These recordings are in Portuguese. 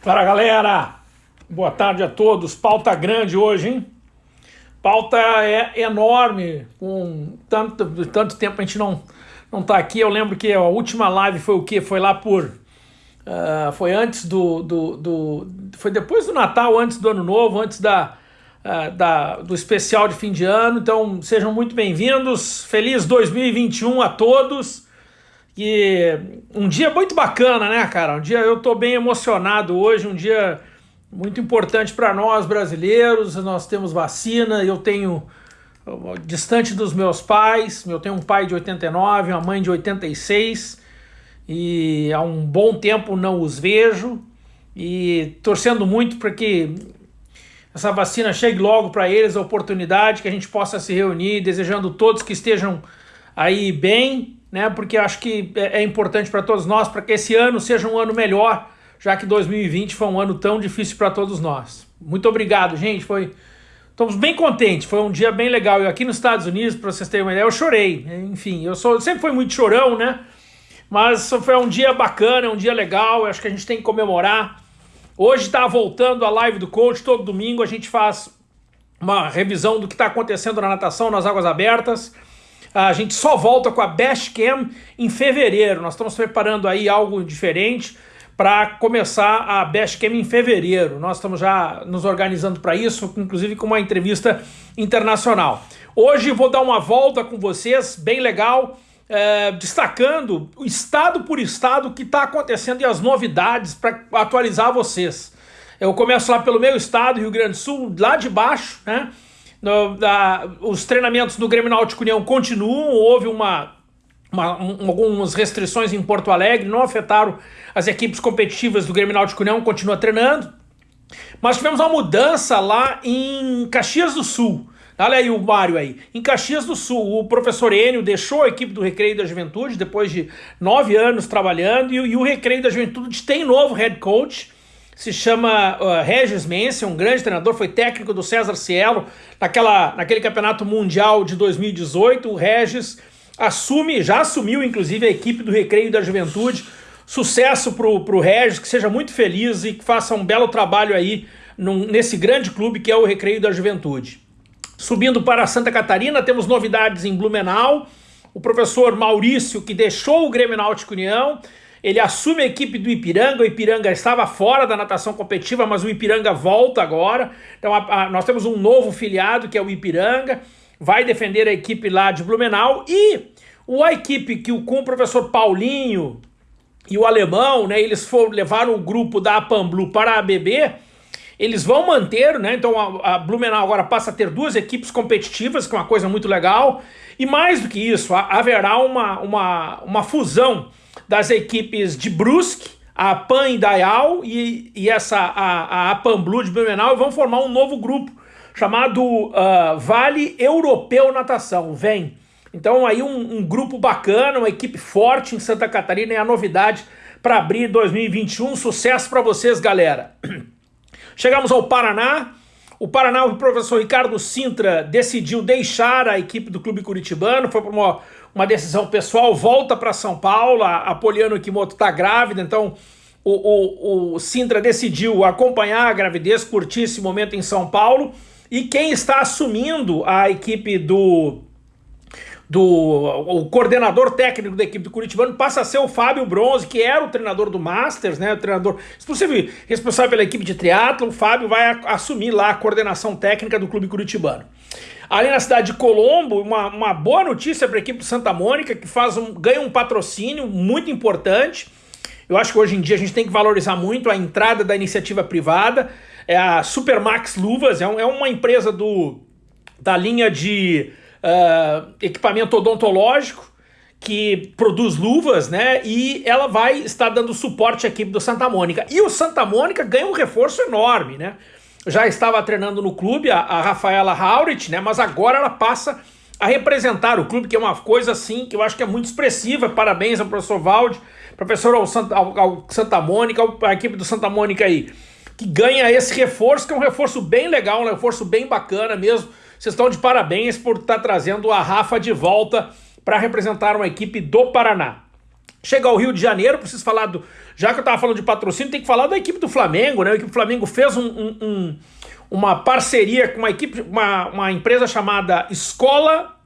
Fala galera, boa tarde a todos. Pauta grande hoje, hein? Pauta é enorme, com tanto, tanto tempo a gente não, não tá aqui. Eu lembro que a última live foi o quê? Foi lá por. Uh, foi antes do, do, do, Foi depois do Natal, antes do Ano Novo, antes da, uh, da, do especial de fim de ano. Então sejam muito bem-vindos. Feliz 2021 a todos. E um dia muito bacana, né, cara? Um dia eu tô bem emocionado hoje, um dia muito importante para nós brasileiros. Nós temos vacina, eu tenho distante dos meus pais, eu tenho um pai de 89, uma mãe de 86 e há um bom tempo não os vejo e torcendo muito para que essa vacina chegue logo para eles, a oportunidade que a gente possa se reunir, desejando todos que estejam aí bem né? Porque acho que é, é importante para todos nós, para que esse ano seja um ano melhor, já que 2020 foi um ano tão difícil para todos nós. Muito obrigado, gente. Foi Estamos bem contentes, foi um dia bem legal. Eu aqui nos Estados Unidos, para vocês terem uma ideia, eu chorei. Enfim, eu sou sempre fui muito chorão, né? Mas foi um dia bacana, um dia legal. Eu acho que a gente tem que comemorar. Hoje está voltando a live do coach, todo domingo a gente faz uma revisão do que está acontecendo na natação nas águas abertas. A gente só volta com a Best Cam em fevereiro. Nós estamos preparando aí algo diferente para começar a Best Cam em fevereiro. Nós estamos já nos organizando para isso, inclusive com uma entrevista internacional. Hoje vou dar uma volta com vocês, bem legal, é, destacando estado por estado o que está acontecendo e as novidades para atualizar vocês. Eu começo lá pelo meu estado, Rio Grande do Sul, lá de baixo, né? No, da, os treinamentos do Grêmio Náutico União continuam, houve uma, uma um, algumas restrições em Porto Alegre, não afetaram as equipes competitivas do Grêmio Náutico União, continua treinando. Mas tivemos uma mudança lá em Caxias do Sul. Olha aí o Mário aí. Em Caxias do Sul, o professor Enio deixou a equipe do Recreio da Juventude depois de nove anos trabalhando e, e o Recreio da Juventude tem novo head coach se chama uh, Regis Mense, um grande treinador, foi técnico do César Cielo naquela, naquele campeonato mundial de 2018. O Regis assume, já assumiu inclusive a equipe do Recreio da Juventude. Sucesso pro, pro Regis, que seja muito feliz e que faça um belo trabalho aí num, nesse grande clube que é o Recreio da Juventude. Subindo para Santa Catarina, temos novidades em Blumenau. O professor Maurício, que deixou o Grêmio Náutico União, ele assume a equipe do Ipiranga, o Ipiranga estava fora da natação competitiva, mas o Ipiranga volta agora. Então a, a, nós temos um novo filiado, que é o Ipiranga, vai defender a equipe lá de Blumenau. E o, a equipe que o, com o professor Paulinho e o alemão, né, eles foram, levaram o grupo da Apamblu para a ABB, eles vão manter, né? Então a, Blumenau agora passa a ter duas equipes competitivas, que é uma coisa muito legal. E mais do que isso, haverá uma, uma, uma fusão das equipes de Brusque, a Pan Indaial e, e essa, a, a Pan Blue de Blumenau vão formar um novo grupo chamado uh, Vale Europeu Natação, vem. Então aí um, um, grupo bacana, uma equipe forte em Santa Catarina é a novidade para abrir 2021. Sucesso para vocês, galera. Chegamos ao Paraná. O Paraná, o professor Ricardo Sintra decidiu deixar a equipe do Clube Curitibano, foi para uma uma decisão pessoal, volta para São Paulo, a, Poliano Kimoto está grávida, então o, o, o Sintra decidiu acompanhar a gravidez, curtir esse momento em São Paulo, e quem está assumindo a equipe do do o coordenador técnico da equipe do Curitibano passa a ser o Fábio Bronze, que era o treinador do Masters, né, o treinador, se responsável pela equipe de triatlo, o Fábio vai assumir lá a coordenação técnica do clube curitibano. Ali na cidade de Colombo, uma, uma boa notícia para a equipe de Santa Mônica, que faz um, ganha um patrocínio muito importante. Eu acho que hoje em dia a gente tem que valorizar muito a entrada da iniciativa privada. É a Supermax Luvas, é, um, é uma empresa do, da linha de uh, equipamento odontológico que produz luvas, né? E ela vai estar dando suporte à equipe do Santa Mônica. E o Santa Mônica ganha um reforço enorme, né? já estava treinando no clube, a, a Rafaela Haurit, né? Mas agora ela passa a representar o clube, que é uma coisa assim que eu acho que é muito expressiva. Parabéns ao professor Valde, professor ao Santa, ao, ao Santa Mônica, a equipe do Santa Mônica aí, que ganha esse reforço, que é um reforço bem legal, um reforço bem bacana mesmo. Vocês estão de parabéns por estar tá trazendo a Rafa de volta para representar uma equipe do Paraná. chega ao Rio de Janeiro, preciso falar do. Já que eu estava falando de patrocínio, tem que falar da equipe do Flamengo, né? A equipe do Flamengo fez um, um, um, uma parceria com uma equipe, uma, uma empresa chamada Escola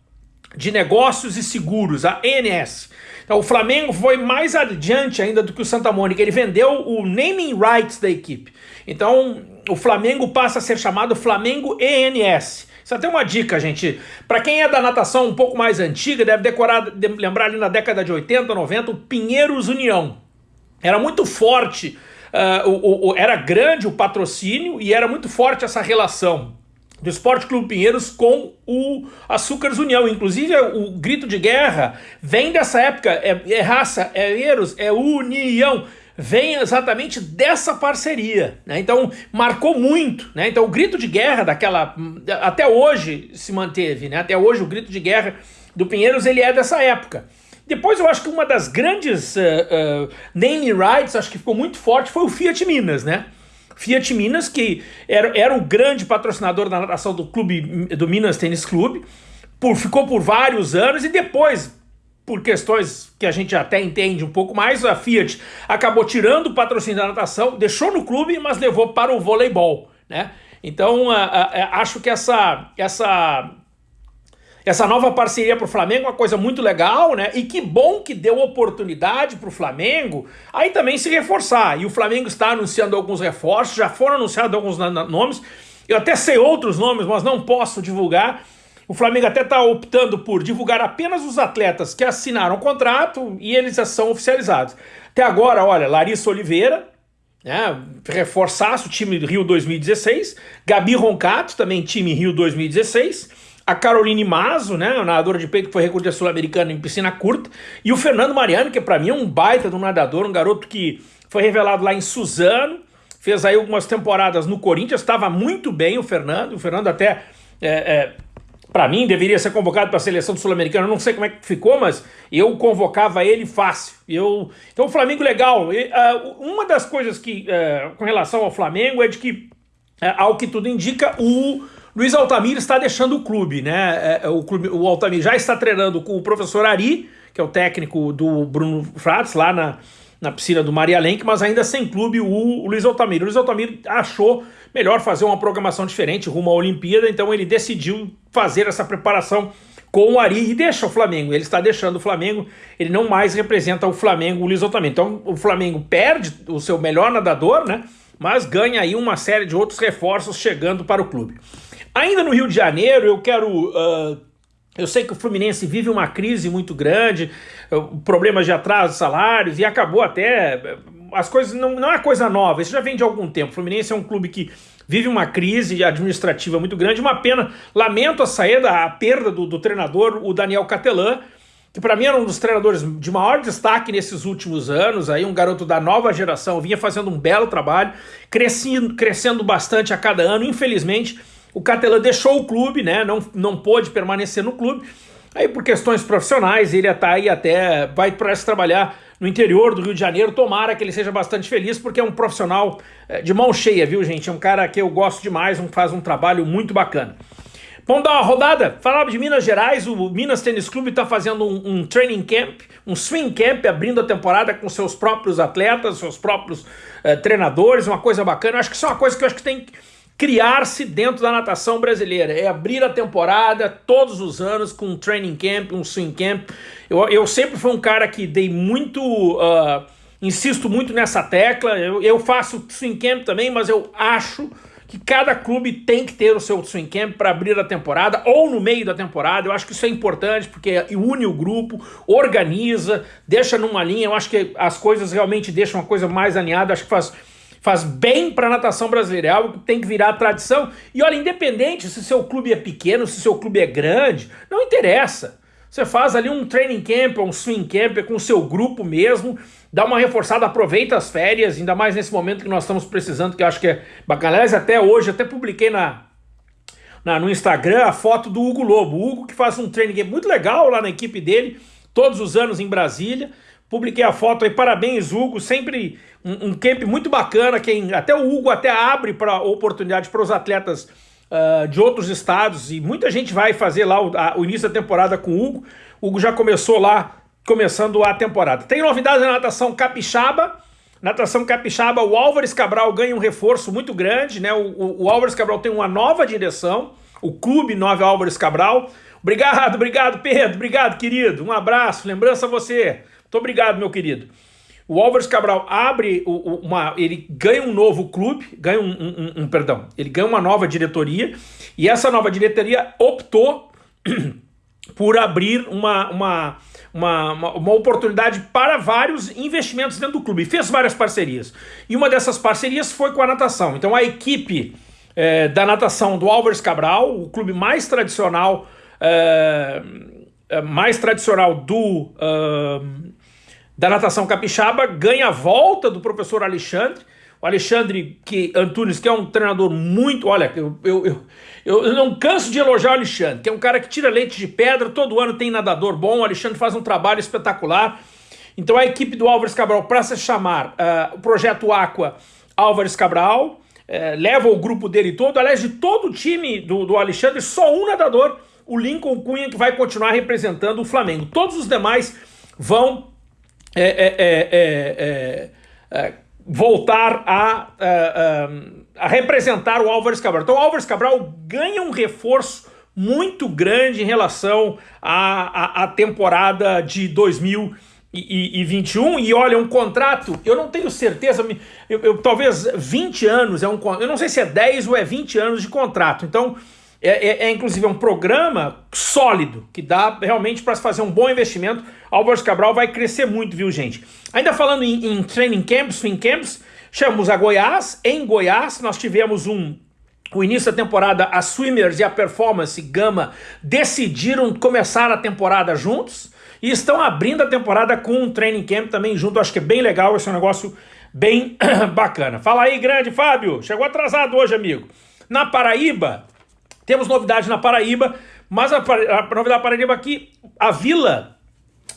de Negócios e Seguros, a ENS. Então o Flamengo foi mais adiante ainda do que o Santa Mônica. Ele vendeu o naming rights da equipe. Então o Flamengo passa a ser chamado Flamengo ENS. Isso é até uma dica, gente. Para quem é da natação um pouco mais antiga, deve decorar, lembrar ali na década de 80, 90, o Pinheiros União. Era muito forte, uh, o, o, era grande o patrocínio e era muito forte essa relação do Esporte Clube Pinheiros com o Açúcares União. Inclusive, o grito de guerra vem dessa época, é, é raça, é Eros, é união vem exatamente dessa parceria. Né? Então, marcou muito. Né? Então, o grito de guerra daquela. Até hoje se manteve. Né? Até hoje, o grito de guerra do Pinheiros ele é dessa época. Depois, eu acho que uma das grandes uh, uh, name rights, acho que ficou muito forte, foi o Fiat Minas, né? Fiat Minas, que era, era o grande patrocinador da natação do clube do Minas Tênis Clube, por, ficou por vários anos e depois por questões que a gente até entende um pouco mais, a Fiat acabou tirando o patrocínio da natação, deixou no clube, mas levou para o voleibol, né? Então, a, a, acho que essa, essa, essa nova parceria para o Flamengo é uma coisa muito legal, né? E que bom que deu oportunidade para o Flamengo aí também se reforçar. E o Flamengo está anunciando alguns reforços, já foram anunciados alguns nomes. Eu até sei outros nomes, mas não posso divulgar o Flamengo até está optando por divulgar apenas os atletas que assinaram o contrato e eles já são oficializados. Até agora, olha, Larissa Oliveira, né, reforçasse o time Rio 2016, Gabi Roncato, também time Rio 2016, a Caroline Mazo, né, nadadora de peito que foi recorde sul-americana em piscina curta, e o Fernando Mariano, que para mim é um baita de um nadador, um garoto que foi revelado lá em Suzano, fez aí algumas temporadas no Corinthians, estava muito bem o Fernando, o Fernando até é, é, para mim, deveria ser convocado para a seleção sul-americana. Não sei como é que ficou, mas eu convocava ele fácil. Eu... Então, o Flamengo legal. E, uh, uma das coisas que, uh, com relação ao Flamengo, é de que, uh, ao que tudo indica, o Luiz Altamir está deixando o clube, né? É, o, clube, o Altamir já está treinando com o professor Ari, que é o técnico do Bruno Frats, lá na, na piscina do Maria Lenk, mas ainda sem clube o, o Luiz Altamir. O Luiz Altamir achou melhor fazer uma programação diferente rumo à Olimpíada, então ele decidiu fazer essa preparação com o Ari e deixa o Flamengo. Ele está deixando o Flamengo, ele não mais representa o Flamengo lisonjeamente. Então o Flamengo perde o seu melhor nadador, né? Mas ganha aí uma série de outros reforços chegando para o clube. Ainda no Rio de Janeiro, eu quero. Uh, eu sei que o Fluminense vive uma crise muito grande, uh, problemas de atraso salários, e acabou até as coisas não, não é coisa nova, isso já vem de algum tempo. O Fluminense é um clube que vive uma crise administrativa muito grande, uma pena. Lamento a saída, a perda do, do treinador, o Daniel Catelan, que para mim era um dos treinadores de maior destaque nesses últimos anos, aí um garoto da nova geração, vinha fazendo um belo trabalho, crescendo, crescendo bastante a cada ano. Infelizmente, o Catelan deixou o clube, né? Não, não pôde permanecer no clube. Aí por questões profissionais, ele está aí até vai para trabalhar no interior do Rio de Janeiro. Tomara que ele seja bastante feliz, porque é um profissional eh, de mão cheia, viu, gente? É um cara que eu gosto demais, um, faz um trabalho muito bacana. Vamos dar uma rodada? Falava de Minas Gerais, o Minas Tênis Clube está fazendo um, um, training camp, um swing camp, abrindo a temporada com seus próprios atletas, seus próprios uh, treinadores, uma coisa bacana. acho que isso é uma coisa que eu acho que tem criar-se dentro da natação brasileira, é abrir a temporada todos os anos com um training camp, um swing camp. Eu, eu sempre fui um cara que dei muito, uh, insisto muito nessa tecla, eu, eu faço swing camp também, mas eu acho que cada clube tem que ter o seu swing camp para abrir a temporada ou no meio da temporada. Eu acho que isso é importante porque une o grupo, organiza, deixa numa linha. Eu acho que as coisas realmente deixam uma coisa mais alinhada. Acho que faz faz bem para a natação brasileira, é algo que tem que virar tradição. E olha, independente se seu clube é pequeno, se seu clube é grande, não interessa. Você faz ali um training camp, um swing camp com o seu grupo mesmo, dá uma reforçada, aproveita as férias, ainda mais nesse momento que nós estamos precisando, que eu acho que é bacana. Aliás, até hoje, até publiquei na, na, no Instagram a foto do Hugo Lobo. O Hugo que faz um training camp muito legal lá na equipe dele, todos os anos em Brasília. Publiquei a foto aí, parabéns, Hugo. Sempre um, um camp muito bacana. Quem, até o Hugo até abre para oportunidade para os atletas uh, de outros estados. E muita gente vai fazer lá o, a, o, início da temporada com o Hugo. O Hugo já começou lá começando a temporada. Tem novidades na natação capixaba, natação capixaba, o Álvares Cabral ganha um reforço muito grande, né? O, o, o Álvares Cabral tem uma nova direção, o Clube 9 Álvares Cabral. Obrigado, obrigado, Pedro, obrigado, querido. Um abraço, lembrança a você. Muito obrigado, meu querido. O Álvares Cabral abre uma. Ele ganha um novo clube, ganha um, um, um, perdão, ele ganha uma nova diretoria, e essa nova diretoria optou por abrir uma, uma, uma, uma, oportunidade para vários investimentos dentro do clube. Fez várias parcerias. E uma dessas parcerias foi com a natação. Então a equipe é, da natação do Álvares Cabral, o clube mais tradicional, é, mais tradicional do da natação capixaba, ganha a volta do professor Alexandre. O Alexandre que, Antunes, que é um treinador muito... Olha, eu, eu, eu, eu não canso de elogiar o Alexandre, que é um cara que tira leite de pedra, todo ano tem nadador bom, o Alexandre faz um trabalho espetacular. Então a equipe do Álvares Cabral, para se chamar uh, o Projeto Aqua Álvares Cabral, uh, leva o grupo dele todo, aliás, de todo o time do, do Alexandre, só um nadador, o Lincoln Cunha, que vai continuar representando o Flamengo. Todos os demais vão é é, é, é, é, voltar a, a, a, representar o Álvares Cabral. Então o Álvares Cabral ganha um reforço muito grande em relação à, à, temporada de 2021 e olha, um contrato, eu não tenho certeza, eu, eu, talvez 20 anos, é um, eu não sei se é 10 ou é 20 anos de contrato, então é, é, é, inclusive um programa sólido, que dá realmente para se fazer um bom investimento. Álvares Cabral vai crescer muito, viu, gente? Ainda falando em, em training camps, swing camps, chamamos a Goiás. Em Goiás, nós tivemos um o início da temporada, a Swimmers e a Performance Gama decidiram começar a temporada juntos e estão abrindo a temporada com um training camp também junto. Acho que é bem legal, esse é um negócio bem bacana. Fala aí, grande Fábio. Chegou atrasado hoje, amigo. Na Paraíba, temos novidade na Paraíba, mas a, a novidade da Paraíba aqui, a Vila,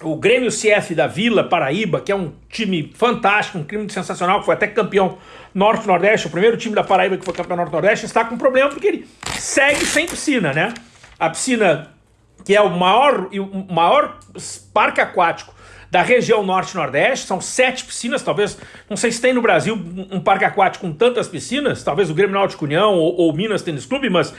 o Grêmio CF da Vila Paraíba, que é um time fantástico, um time sensacional, que foi até campeão Norte-Nordeste, o primeiro time da Paraíba que foi campeão Norte-Nordeste, está com problema porque ele segue sem piscina, né? A piscina, que é o maior, o maior parque aquático da região norte-nordeste, são sete piscinas, talvez, não sei se tem no Brasil um parque aquático com tantas piscinas, talvez o Grêmio Náutico União ou, ou Minas Tênis Clube, mas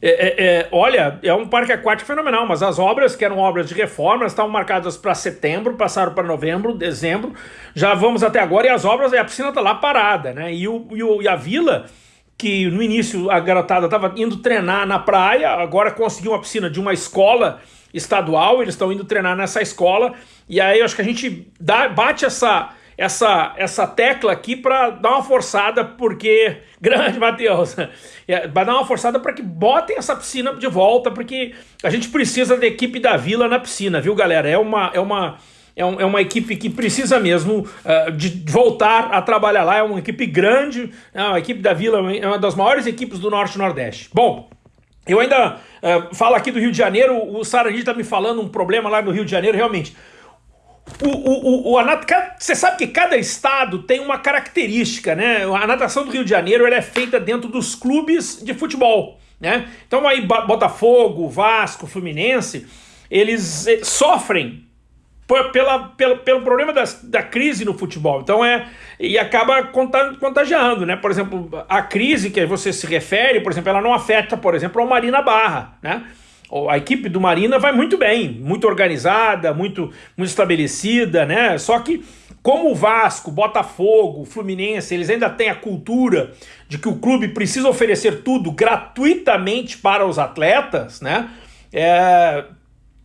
é, é, é, olha, é um parque aquático fenomenal, mas as obras, que eram obras de reforma, estavam marcadas para setembro, passaram para novembro, dezembro, já vamos até agora, e as obras, a piscina está lá parada, né? E, o, e, o, e a vila, que no início a garotada estava indo treinar na praia, agora conseguiu uma piscina de uma escola estadual, eles estão indo treinar nessa escola, e aí eu acho que a gente dá, bate essa essa, essa tecla aqui para dar uma forçada, porque, grande Matheus, é, vai dar uma forçada para que botem essa piscina de volta, porque a gente precisa da equipe da Vila na piscina, viu galera? É uma, é uma, é, um, é uma equipe que precisa mesmo uh, de voltar a trabalhar lá, é uma equipe grande, é a equipe da Vila é uma das maiores equipes do Norte Nordeste. Bom, eu ainda uh, falo aqui do Rio de Janeiro, o Sarandi está me falando um problema lá no Rio de Janeiro, realmente, o, o, o, a você sabe que cada estado tem uma característica, né? A natação do Rio de Janeiro é feita dentro dos clubes de futebol, né? Então aí Botafogo, Vasco, Fluminense, eles eh, sofrem pela, pela, pelo problema das, da crise no futebol. Então é. E acaba contagiando, né? Por exemplo, a crise que você se refere, por exemplo, ela não afeta, por exemplo, a Marina Barra, né? A equipe do Marina vai muito bem, muito organizada, muito, muito estabelecida, né? Só que como o Vasco, Botafogo, Fluminense, eles ainda têm a cultura de que o clube precisa oferecer tudo gratuitamente para os atletas, né? É,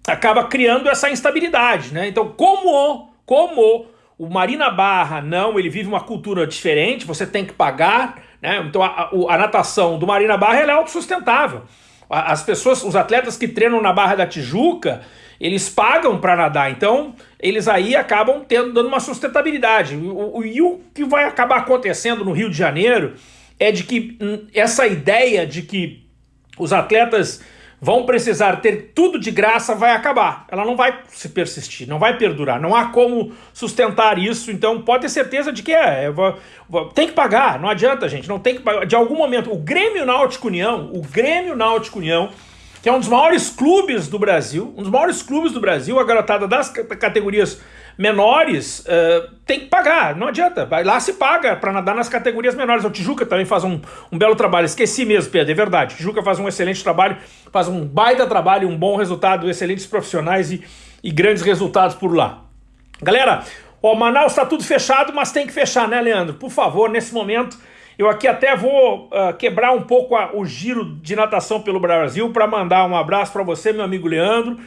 acaba criando essa instabilidade, né? Então, como, como o Marina Barra não, ele vive uma cultura diferente, você tem que pagar, né? Então a, a, a natação do Marina Barra é autossustentável. As pessoas, os atletas que treinam na Barra da Tijuca, eles pagam para nadar, então eles aí acabam tendo, dando uma sustentabilidade. O, o, e o que vai acabar acontecendo no Rio de Janeiro é de que hum, essa ideia de que os atletas vão precisar ter tudo de graça, vai acabar. Ela não vai se persistir, não vai perdurar, não há como sustentar isso, então pode ter certeza de que é, é tem que pagar, não adianta gente, não tem que pagar. De algum momento, o Grêmio Náutico União, o Grêmio Náutico União que é um dos maiores clubes do Brasil, um dos maiores clubes do Brasil, a garotada das categorias menores uh, tem que pagar, não adianta, lá se paga para nadar nas categorias menores. O Tijuca também faz um, um belo trabalho, esqueci mesmo, Pedro, é verdade. O Tijuca faz um excelente trabalho, faz um baita trabalho, um bom resultado, excelentes profissionais e, e grandes resultados por lá. Galera, o Manaus está tudo fechado, mas tem que fechar, né, Leandro? Por favor, nesse momento eu aqui até vou uh, quebrar um pouco a, o giro de natação pelo Brasil para mandar um abraço para você, meu amigo Leandro,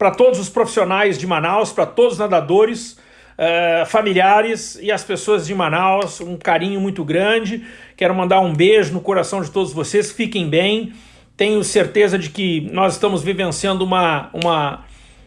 para todos os profissionais de Manaus, para todos os nadadores, uh, familiares e as pessoas de Manaus, um carinho muito grande. Quero mandar um beijo no coração de todos vocês, fiquem bem. Tenho certeza de que nós estamos vivenciando uma, uma,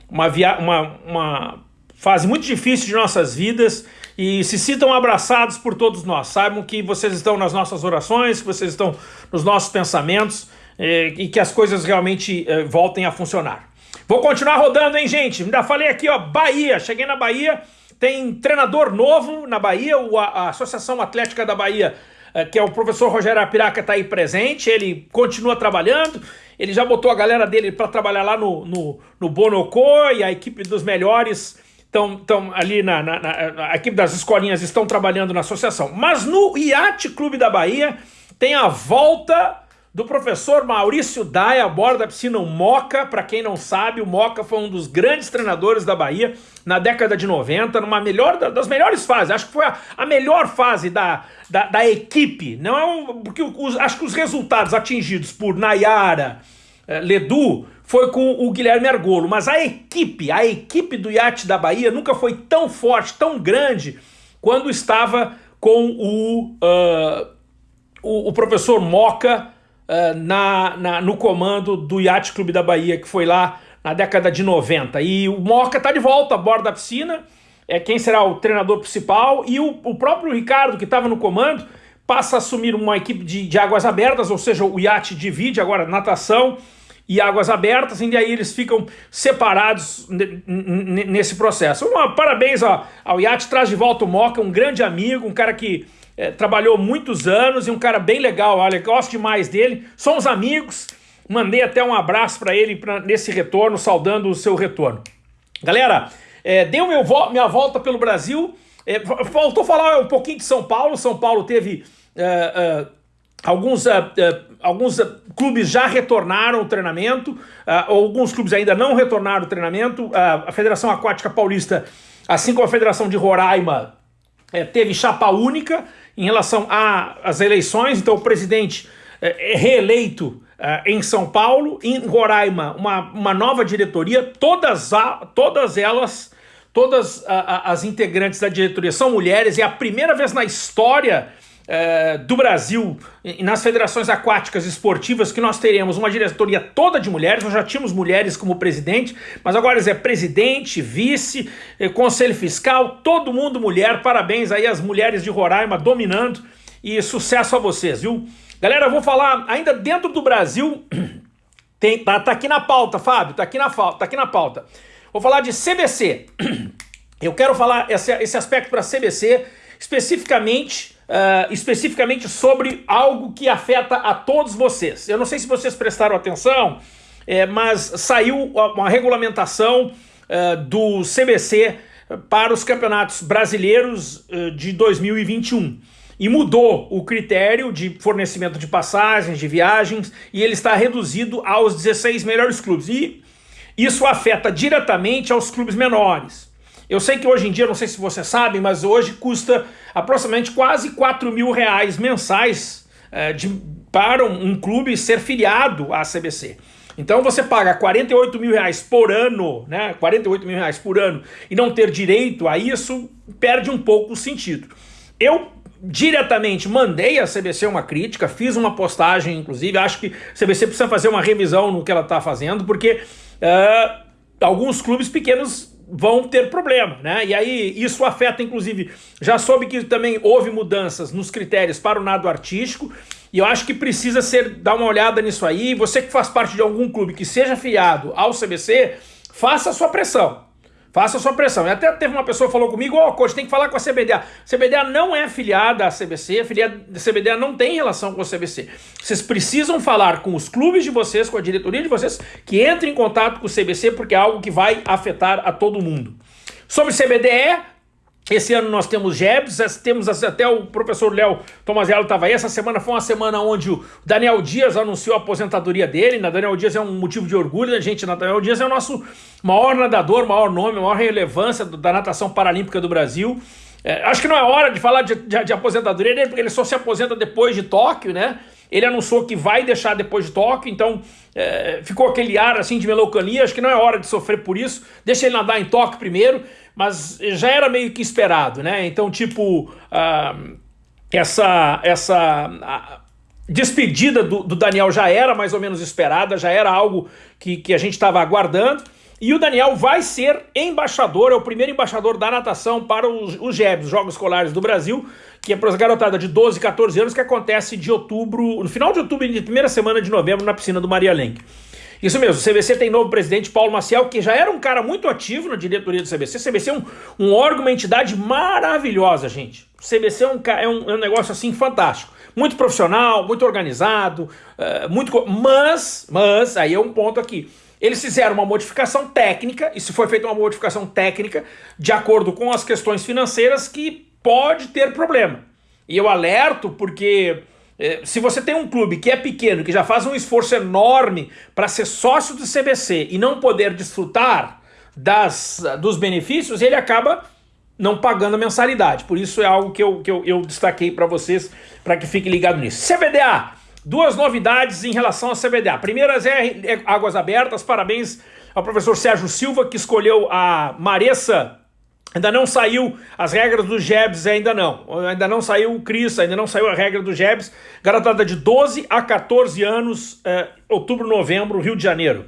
uma, via uma, uma fase muito difícil de nossas vidas e se sintam abraçados por todos nós. Saibam que vocês estão nas nossas orações, que vocês estão nos nossos pensamentos eh, e que as coisas realmente eh, voltem a funcionar. Vou continuar rodando, hein, gente? Ainda falei aqui, ó, Bahia. Cheguei na Bahia, tem treinador novo na Bahia, a, Associação Atlética da Bahia, eh, que é o professor Rogério Apiraca, está aí presente. Ele continua trabalhando. Ele já botou a galera dele para trabalhar lá no, no, no Bonocô e a equipe dos melhores estão ali na, na, na, a equipe das escolinhas estão trabalhando na associação. Mas no Iate Clube da Bahia tem a volta do professor Maurício Dai a bordo da piscina o Moca. Para quem não sabe, o Moca foi um dos grandes treinadores da Bahia na década de 90, numa melhor das melhores fases. Acho que foi a, a melhor fase da, da, da, equipe. Não é um, porque os, acho que os resultados atingidos por Nayara, eh, Ledu foi com o Guilherme Argolo, mas a equipe, a equipe do iate da Bahia nunca foi tão forte, tão grande, quando estava com o, uh, o, o, professor Moca uh, na, na, no comando do Iate Clube da Bahia, que foi lá na década de 90. E o Moca está de volta a bordo da piscina, é quem será o treinador principal, e o, o próprio Ricardo, que estava no comando, passa a assumir uma equipe de, de águas abertas, ou seja, o iate divide agora natação, e águas abertas, e aí eles ficam separados nesse processo. Uma, parabéns ao, ao Iate, traz de volta o Moca, um grande amigo, um cara que é, trabalhou muitos anos e um cara bem legal, olha, gosto demais dele, somos amigos, mandei até um abraço para ele pra, nesse retorno, saudando o seu retorno. Galera, é, deu meu vo minha volta pelo Brasil, é, faltou falar um pouquinho de São Paulo, São Paulo teve... Uh, uh, Alguns, alguns clubes já retornaram o treinamento, alguns clubes ainda não retornaram o treinamento. a Federação Aquática Paulista, assim como a Federação de Roraima, eh, teve chapa única em relação às eleições. Então o presidente é reeleito em São Paulo, em Roraima uma, uma nova diretoria, todas, a, todas elas, todas as integrantes da diretoria são mulheres, é a primeira vez na história é, do Brasil nas federações aquáticas esportivas que nós teremos uma diretoria toda de mulheres, nós já tínhamos mulheres como presidente, mas agora é presidente, vice, é, conselho fiscal, todo mundo mulher, parabéns aí às mulheres de Roraima dominando e sucesso a vocês, viu? Galera, eu vou falar ainda dentro do Brasil, tem, tá, tá aqui na pauta, Fábio, tá aqui na, tá aqui na pauta. Vou falar de CBC. Eu quero falar esse, esse aspecto para CBC, especificamente uh, especificamente sobre algo que afeta a todos vocês. Eu não sei se vocês prestaram atenção, é, mas saiu uma regulamentação uh, do CBC para os campeonatos brasileiros uh, de 2021 e mudou o critério de fornecimento de passagens, de viagens, e ele está reduzido aos 16 melhores clubes. E isso afeta diretamente aos clubes menores. Eu sei que hoje em dia, não sei se você sabe, mas hoje custa aproximadamente quase 4 mil reais mensais é, de, para um, um, clube ser filiado à CBC. Então você paga 48 mil reais por ano, né? 48 mil reais por ano e não ter direito a isso, perde um pouco o sentido. Eu diretamente mandei à CBC uma crítica, fiz uma postagem, inclusive, acho que a CBC precisa fazer uma revisão no que ela está fazendo, porque uh, alguns clubes pequenos vão ter problema, né? E aí isso afeta, inclusive, já soube que também houve mudanças nos critérios para o nado artístico, e eu acho que precisa ser dar uma olhada nisso aí. Você que faz parte de algum clube que seja filiado ao CBC, faça a sua pressão. Faça sua pressão. E até teve uma pessoa que falou comigo, ó, oh, coach, tem que falar com a CBDA. CBDA não é afiliada à CBC, a CBDA não tem relação com a CBC. Vocês precisam falar com os clubes de vocês, com a diretoria de vocês, que entre em contato com o CBC, porque é algo que vai afetar a todo mundo. Sobre CBDE, esse ano nós temos Jebs, temos até o professor Léo Tomazello estava aí. Essa semana foi uma semana onde o Daniel Dias anunciou a aposentadoria dele. Na Daniel Dias é um motivo de orgulho da gente. Daniel Dias é o nosso maior nadador, maior nome, maior relevância da natação paralímpica do Brasil. É, acho que não é hora de falar de, de, de aposentadoria dele, porque ele só se aposenta depois de Tóquio, né? Ele anunciou que vai deixar depois de Tóquio, então é, ficou aquele ar assim de melancolia. Acho que não é hora de sofrer por isso. Deixa ele nadar em Tóquio primeiro mas já era meio que esperado, né? Então, tipo, uh, essa, essa despedida do, do, Daniel já era mais ou menos esperada, já era algo que, que a gente estava aguardando. E o Daniel vai ser embaixador, é o primeiro embaixador da natação para os, os Jogos Escolares do Brasil, que é para as garotadas de 12 e 14 anos, que acontece de outubro, no final de outubro e primeira semana de novembro, na piscina do Maria Lenk. Isso mesmo, o CBC tem novo presidente, Paulo Maciel, que já era um cara muito ativo na diretoria do CBC. O CBC é um, um órgão, uma entidade maravilhosa, gente. O CBC é um, é um, é um negócio assim fantástico. Muito profissional, muito organizado, uh, muito. Mas, mas, aí é um ponto aqui. Eles fizeram uma modificação técnica, e se foi feita uma modificação técnica de acordo com as questões financeiras que pode ter problema. E eu alerto porque se você tem um clube que é pequeno, que já faz um esforço enorme para ser sócio do CBC e não poder desfrutar das, dos benefícios, ele acaba não pagando a mensalidade. Por isso é algo que eu, que eu, eu destaquei para vocês, para que fiquem ligados nisso. CBDA, duas novidades em relação ao CBDA. Primeiras é, é Águas Abertas, parabéns ao professor Sérgio Silva, que escolheu a Maressa Ainda não saiu as regras do Jebs, ainda não. Ainda não saiu o Cris, ainda não saiu a regra do Jebs. Garotada de 12 a 14 anos, é, outubro, novembro, Rio de Janeiro.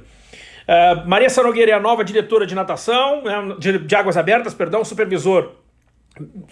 É, Maria Sanogueira é a nova diretora de natação, é, de, de, águas abertas, perdão, supervisor.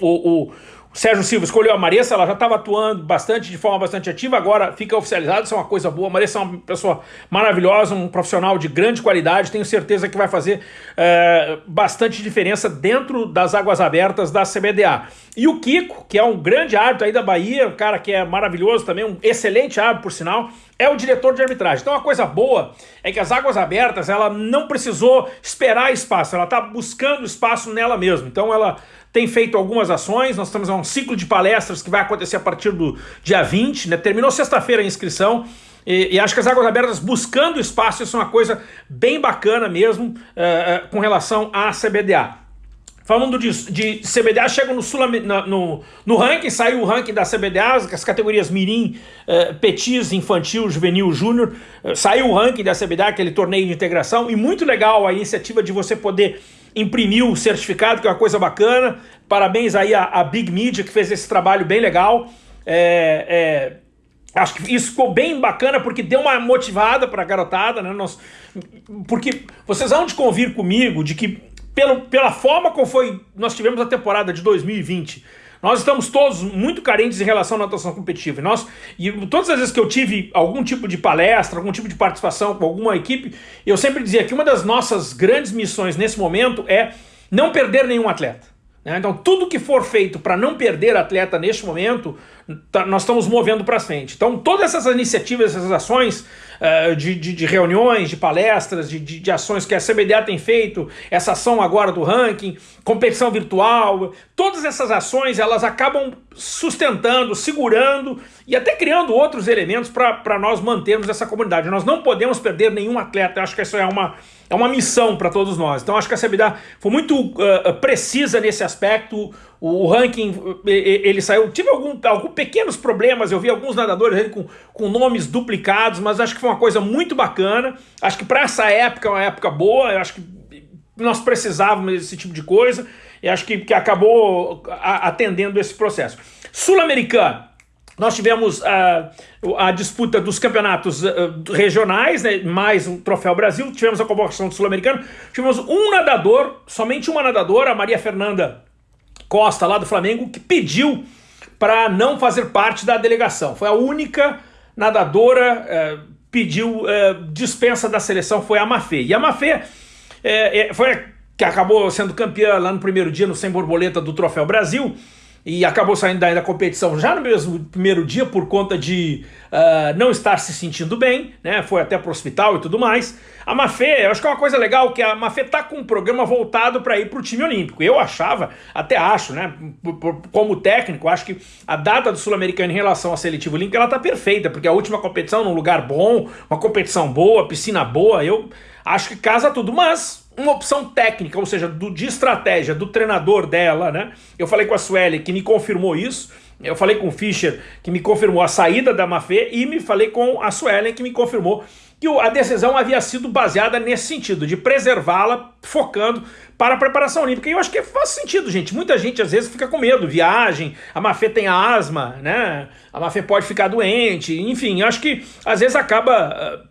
O, o, Sérgio Silva escolheu a Marissa, ela já estava atuando bastante, de forma bastante ativa, agora fica oficializado, isso é uma coisa boa. A é uma pessoa maravilhosa, um profissional de grande qualidade, tenho certeza que vai fazer é, bastante diferença dentro das águas abertas da CBDA. E o Kiko, que é um grande árbitro aí da Bahia, um cara que é maravilhoso também, um excelente árbitro, por sinal, é o diretor de arbitragem. Então, uma coisa boa é que as águas abertas, ela não precisou esperar espaço, ela está buscando espaço nela mesma. Então, ela tem feito algumas ações, nós estamos a um ciclo de palestras que vai acontecer a partir do dia 20, né? terminou sexta-feira a inscrição, e, e, acho que as águas abertas buscando espaço, isso é uma coisa bem bacana mesmo uh, uh, com relação à CBDA. Falando de, de CBDA, chega no, Sul, no, no ranking, saiu o ranking da CBDA, as categorias Mirim, uh, Petis, Infantil, Juvenil, Júnior, uh, saiu o ranking da CBDA, aquele torneio de integração, e muito legal a iniciativa de você poder imprimir o certificado, que é uma coisa bacana. Parabéns aí à, à Big Media, que fez esse trabalho bem legal. É, é, acho que isso ficou bem bacana, porque deu uma motivada para a garotada, né? Nós, porque vocês vão de convir comigo de que pelo, pela forma como foi, nós tivemos a temporada de 2020, nós estamos todos muito carentes em relação à natação competitiva. E, nós, e todas as vezes que eu tive algum tipo de palestra, algum tipo de participação com alguma equipe, eu sempre dizia que uma das nossas grandes missões nesse momento é não perder nenhum atleta. Né? Então, tudo que for feito para não perder atleta neste momento, tá, nós estamos movendo para frente. Então, todas essas iniciativas, essas ações uh, de, de, de, reuniões, de palestras, de, de, de, ações que a CBDA tem feito, essa ação agora do ranking, competição virtual, todas essas ações elas acabam sustentando, segurando e até criando outros elementos para nós mantermos essa comunidade. Nós não podemos perder nenhum atleta, eu acho que isso é uma é uma missão para todos nós. Então acho que a CBDA foi muito uh, precisa nesse aspecto. O, ranking, ele saiu... Tive algum, algum pequenos problemas, eu vi alguns nadadores com, com nomes duplicados, mas acho que foi uma coisa muito bacana. Acho que para essa época é uma época boa, eu acho que nós precisávamos desse tipo de coisa, e acho que, que acabou atendendo esse processo. Sul-Americano, nós tivemos a, a disputa dos campeonatos uh, regionais, né, mais o Troféu Brasil, tivemos a convocação do Sul-Americano, tivemos um nadador, somente uma nadadora, a Maria Fernanda Costa, lá do Flamengo, que pediu para não fazer parte da delegação. Foi a única nadadora, uh, pediu uh, dispensa da seleção, foi a Mafê. E a Mafê foi que acabou sendo campeã lá no primeiro dia no Sem Borboleta do Troféu Brasil, e acabou saindo da competição já no mesmo primeiro dia por conta de uh, não estar se sentindo bem, né? Foi até pro hospital e tudo mais. A Mafê, eu acho que é uma coisa legal que a Mafê tá com um programa voltado para ir pro time olímpico. Eu achava, até acho, né? Como técnico, acho que a data do Sul-Americano em relação à seletiva olímpica ela tá perfeita, porque a última competição num lugar bom, uma competição boa, piscina boa, eu acho que casa tudo, mas uma opção técnica, ou seja, do, de estratégia do treinador dela, né? Eu falei com a Sueli que me confirmou isso, eu falei com o Fischer que me confirmou a saída da Mafê e me falei com a Suelen que me confirmou que a decisão havia sido baseada nesse sentido, de preservá-la focando para a preparação olímpica. E eu acho que faz sentido, gente. Muita gente às vezes fica com medo, viagem, a Mafê tem asma, né? A Mafê pode ficar doente, enfim, eu acho que às vezes acaba ah,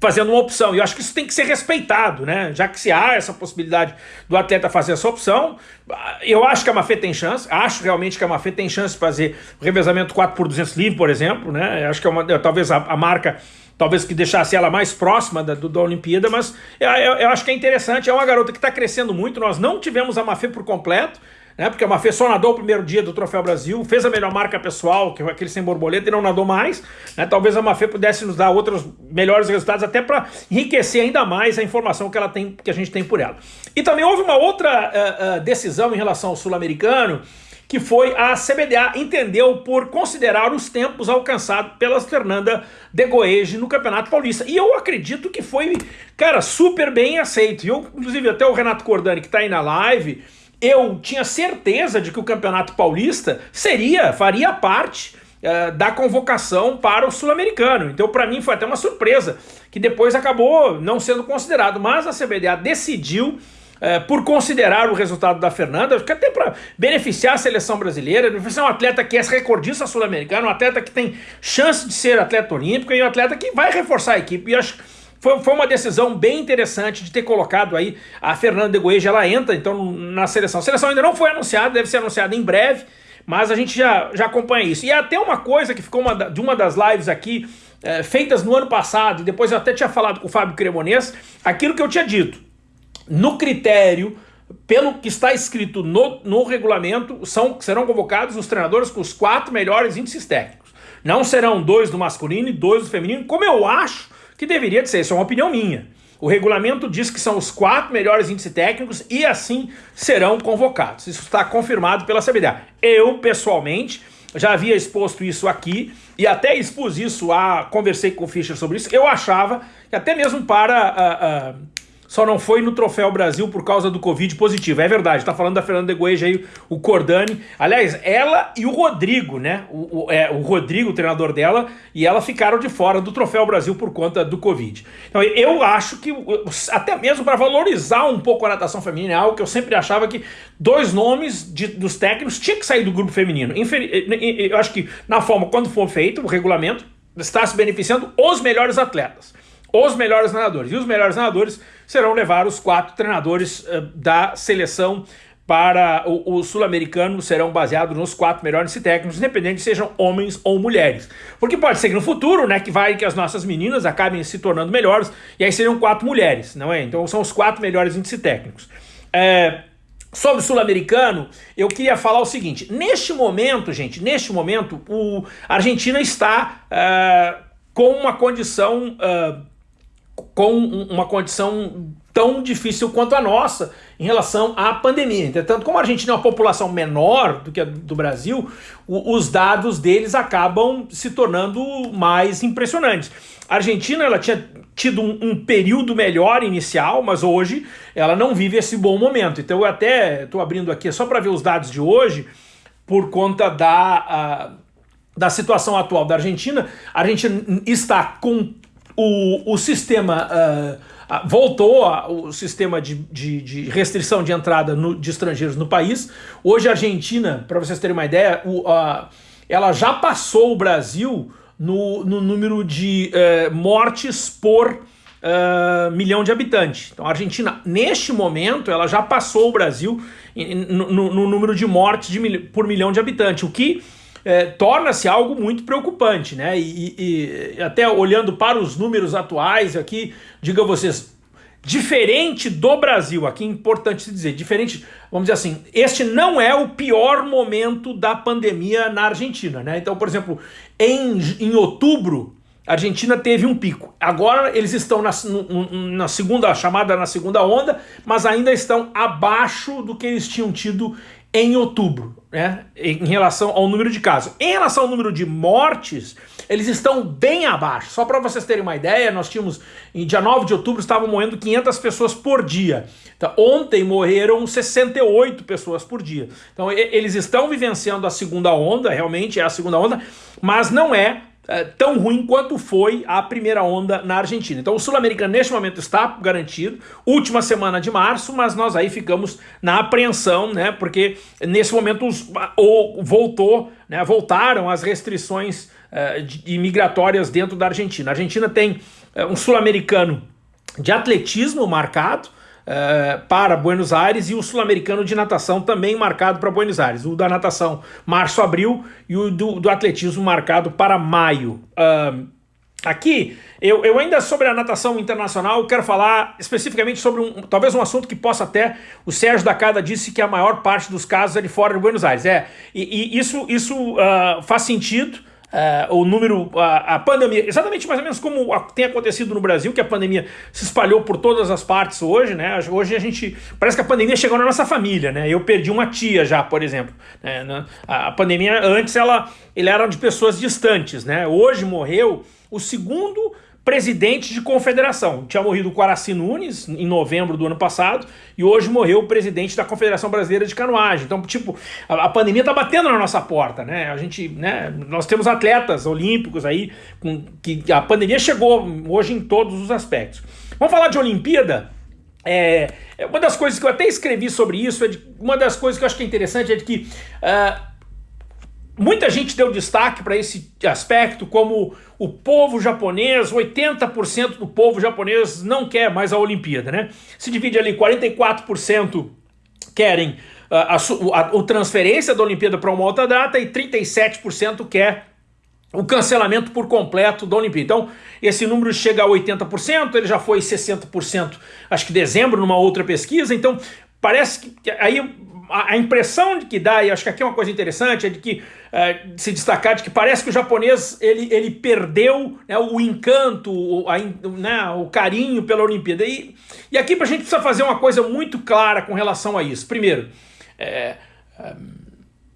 fazendo uma opção. E eu acho que isso tem que ser respeitado, né? Já que se há essa possibilidade do atleta fazer essa opção, eu acho que a Mafê tem chance, acho realmente que a Mafê tem chance de fazer o revezamento 4 por 200 livre, por exemplo, né? Eu acho que é uma, talvez a, a, marca talvez que deixasse ela mais próxima da, do, da Olimpíada, mas eu, eu, eu acho que é interessante, é uma garota que está crescendo muito, nós não tivemos a Mafê por completo, né? Porque a Mafê só nadou o primeiro dia do Troféu Brasil, fez a melhor marca pessoal, que foi aquele sem borboleta, e não nadou mais. Né? Talvez a Mafê pudesse nos dar outros melhores resultados, até para enriquecer ainda mais a informação que, ela tem, que a gente tem por ela. E também houve uma outra uh, uh, decisão em relação ao sul-americano, que foi a CBDA entendeu por considerar os tempos alcançados pela Fernanda de Goege no Campeonato Paulista. E eu acredito que foi, cara, super bem aceito. E eu, inclusive, até o Renato Cordani, que está aí na live, eu tinha certeza de que o Campeonato Paulista seria, faria parte uh, da convocação para o Sul-Americano. Então, para mim, foi até uma surpresa, que depois acabou não sendo considerado. Mas a CBDA decidiu, uh, por considerar o resultado da Fernanda, que até para beneficiar a seleção brasileira, beneficiar um atleta que é recordista sul-americano, um atleta que tem chance de ser atleta olímpico e um atleta que vai reforçar a equipe. E acho foi, foi uma decisão bem interessante de ter colocado aí a Fernanda de Goeja, ela entra então na seleção. A seleção ainda não foi anunciada, deve ser anunciada em breve, mas a gente já, já acompanha isso. E até uma coisa que ficou uma, de uma das lives aqui, é, feitas no ano passado, e depois eu até tinha falado com o Fábio Cremonês, aquilo que eu tinha dito. No critério, pelo que está escrito no, no regulamento, são, serão convocados os treinadores com os quatro melhores índices técnicos. Não serão dois do masculino e dois do feminino, como eu acho que deveria de ser, isso é uma opinião minha. O regulamento diz que são os quatro melhores índices técnicos e assim serão convocados. Isso está confirmado pela CBDA. Eu, pessoalmente, já havia exposto isso aqui e até expus isso, a, conversei com o Fischer sobre isso. Eu achava que até mesmo para... Uh, uh, só não foi no Troféu Brasil por causa do Covid positivo. É verdade, tá falando da Fernanda Goeja aí, o Cordani. Aliás, ela e o Rodrigo, né? O, o, é, o Rodrigo, o treinador dela, e ela ficaram de fora do Troféu Brasil por conta do Covid. Então eu acho que, até mesmo para valorizar um pouco a natação feminina, é algo que eu sempre achava que dois nomes de, dos técnicos tinha que sair do grupo feminino. Eu acho que na forma, quando for feito o regulamento, está se beneficiando os melhores atletas os melhores nadadores. E os melhores nadadores serão levar os quatro treinadores uh, da seleção para o, o sul-americano serão baseados nos quatro melhores técnicos, independente se sejam homens ou mulheres. Porque pode ser que no futuro, né, que vai que as nossas meninas acabem se tornando melhores, e aí seriam quatro mulheres, não é? Então são os quatro melhores índices técnicos. É, sobre o sul-americano, eu queria falar o seguinte, neste momento, gente, neste momento, o, Argentina está uh, com uma condição... Uh, com uma condição tão difícil quanto a nossa em relação à pandemia. Entretanto, como a Argentina é uma população menor do que a do Brasil, o, os dados deles acabam se tornando mais impressionantes. A Argentina ela tinha tido um, um período melhor inicial, mas hoje ela não vive esse bom momento. Então eu até estou abrindo aqui só para ver os dados de hoje, por conta da, a, da situação atual da Argentina. A Argentina está com o, o sistema uh, voltou a, o sistema de, de, de, restrição de entrada no, de estrangeiros no país. Hoje a Argentina, para vocês terem uma ideia, o, uh, ela já passou o Brasil no, no número de uh, mortes por milhão de habitantes. Então a Argentina, neste momento, ela já passou o Brasil no, no, no número de mortes de, por milhão de habitantes, o que é, torna-se algo muito preocupante, né? E, e, até olhando para os números atuais aqui, diga vocês, diferente do Brasil, aqui é importante se dizer, diferente, vamos dizer assim, este não é o pior momento da pandemia na Argentina, né? Então, por exemplo, em, em outubro, a Argentina teve um pico. Agora eles estão na, na segunda, chamada na segunda onda, mas ainda estão abaixo do que eles tinham tido em outubro, né, em relação ao número de casos. Em relação ao número de mortes, eles estão bem abaixo. Só para vocês terem uma ideia, nós tínhamos, em dia 9 de outubro, estavam morrendo 500 pessoas por dia. Então, ontem morreram 68 pessoas por dia. Então, eles estão vivenciando a segunda onda, realmente é a segunda onda, mas não é é, tão ruim quanto foi a primeira onda na Argentina. Então o sul-americano neste momento está garantido, última semana de março, mas nós aí ficamos na apreensão, né? Porque nesse momento os, ou voltou, né, voltaram as restrições uh, de, migratórias dentro da Argentina. A Argentina tem uh, um sul-americano de atletismo marcado, uh, para Buenos Aires e o sul-americano de natação também marcado para Buenos Aires. O da natação março, abril e o do, do atletismo marcado para maio. Aqui, eu, eu ainda sobre a natação internacional quero falar especificamente sobre um, talvez um assunto que possa até, o Sérgio da Cada disse que a maior parte dos casos é de fora de Buenos Aires. É, e, e isso, isso uh, faz sentido, Uh, o número, a, a, pandemia, exatamente mais ou menos como tem acontecido no Brasil, que a pandemia se espalhou por todas as partes hoje, né? Hoje a gente, parece que a pandemia chegou na nossa família, né? Eu perdi uma tia já, por exemplo. Né? A pandemia, antes, ela, ele era de pessoas distantes, né? Hoje morreu o segundo presidente de confederação. Tinha morrido o Quaraci Nunes em novembro do ano passado e hoje morreu o presidente da Confederação Brasileira de Canoagem. Então, tipo, a, a pandemia tá batendo na nossa porta, né? A gente, né, nós temos atletas olímpicos aí com que a pandemia chegou hoje em todos os aspectos. Vamos falar de Olimpíada? É, é uma das coisas que eu até escrevi sobre isso, é de, uma das coisas que eu acho que é interessante é de que uh, Muita gente deu destaque para esse aspecto, como o povo japonês, 80% do povo japonês não quer mais a Olimpíada, né? Se divide ali, 44% querem a, a, a, a transferência da Olimpíada para uma outra data e 37% quer o cancelamento por completo da Olimpíada. Então, esse número chega a 80%, ele já foi 60%, acho que dezembro, numa outra pesquisa, então parece que aí a, impressão de que dá, e acho que aqui é uma coisa interessante, é de que é, se destacar de que parece que o japonês ele, ele perdeu né, o encanto, o, a, né, o carinho pela Olimpíada. E, e aqui a gente precisa fazer uma coisa muito clara com relação a isso. Primeiro, é, é,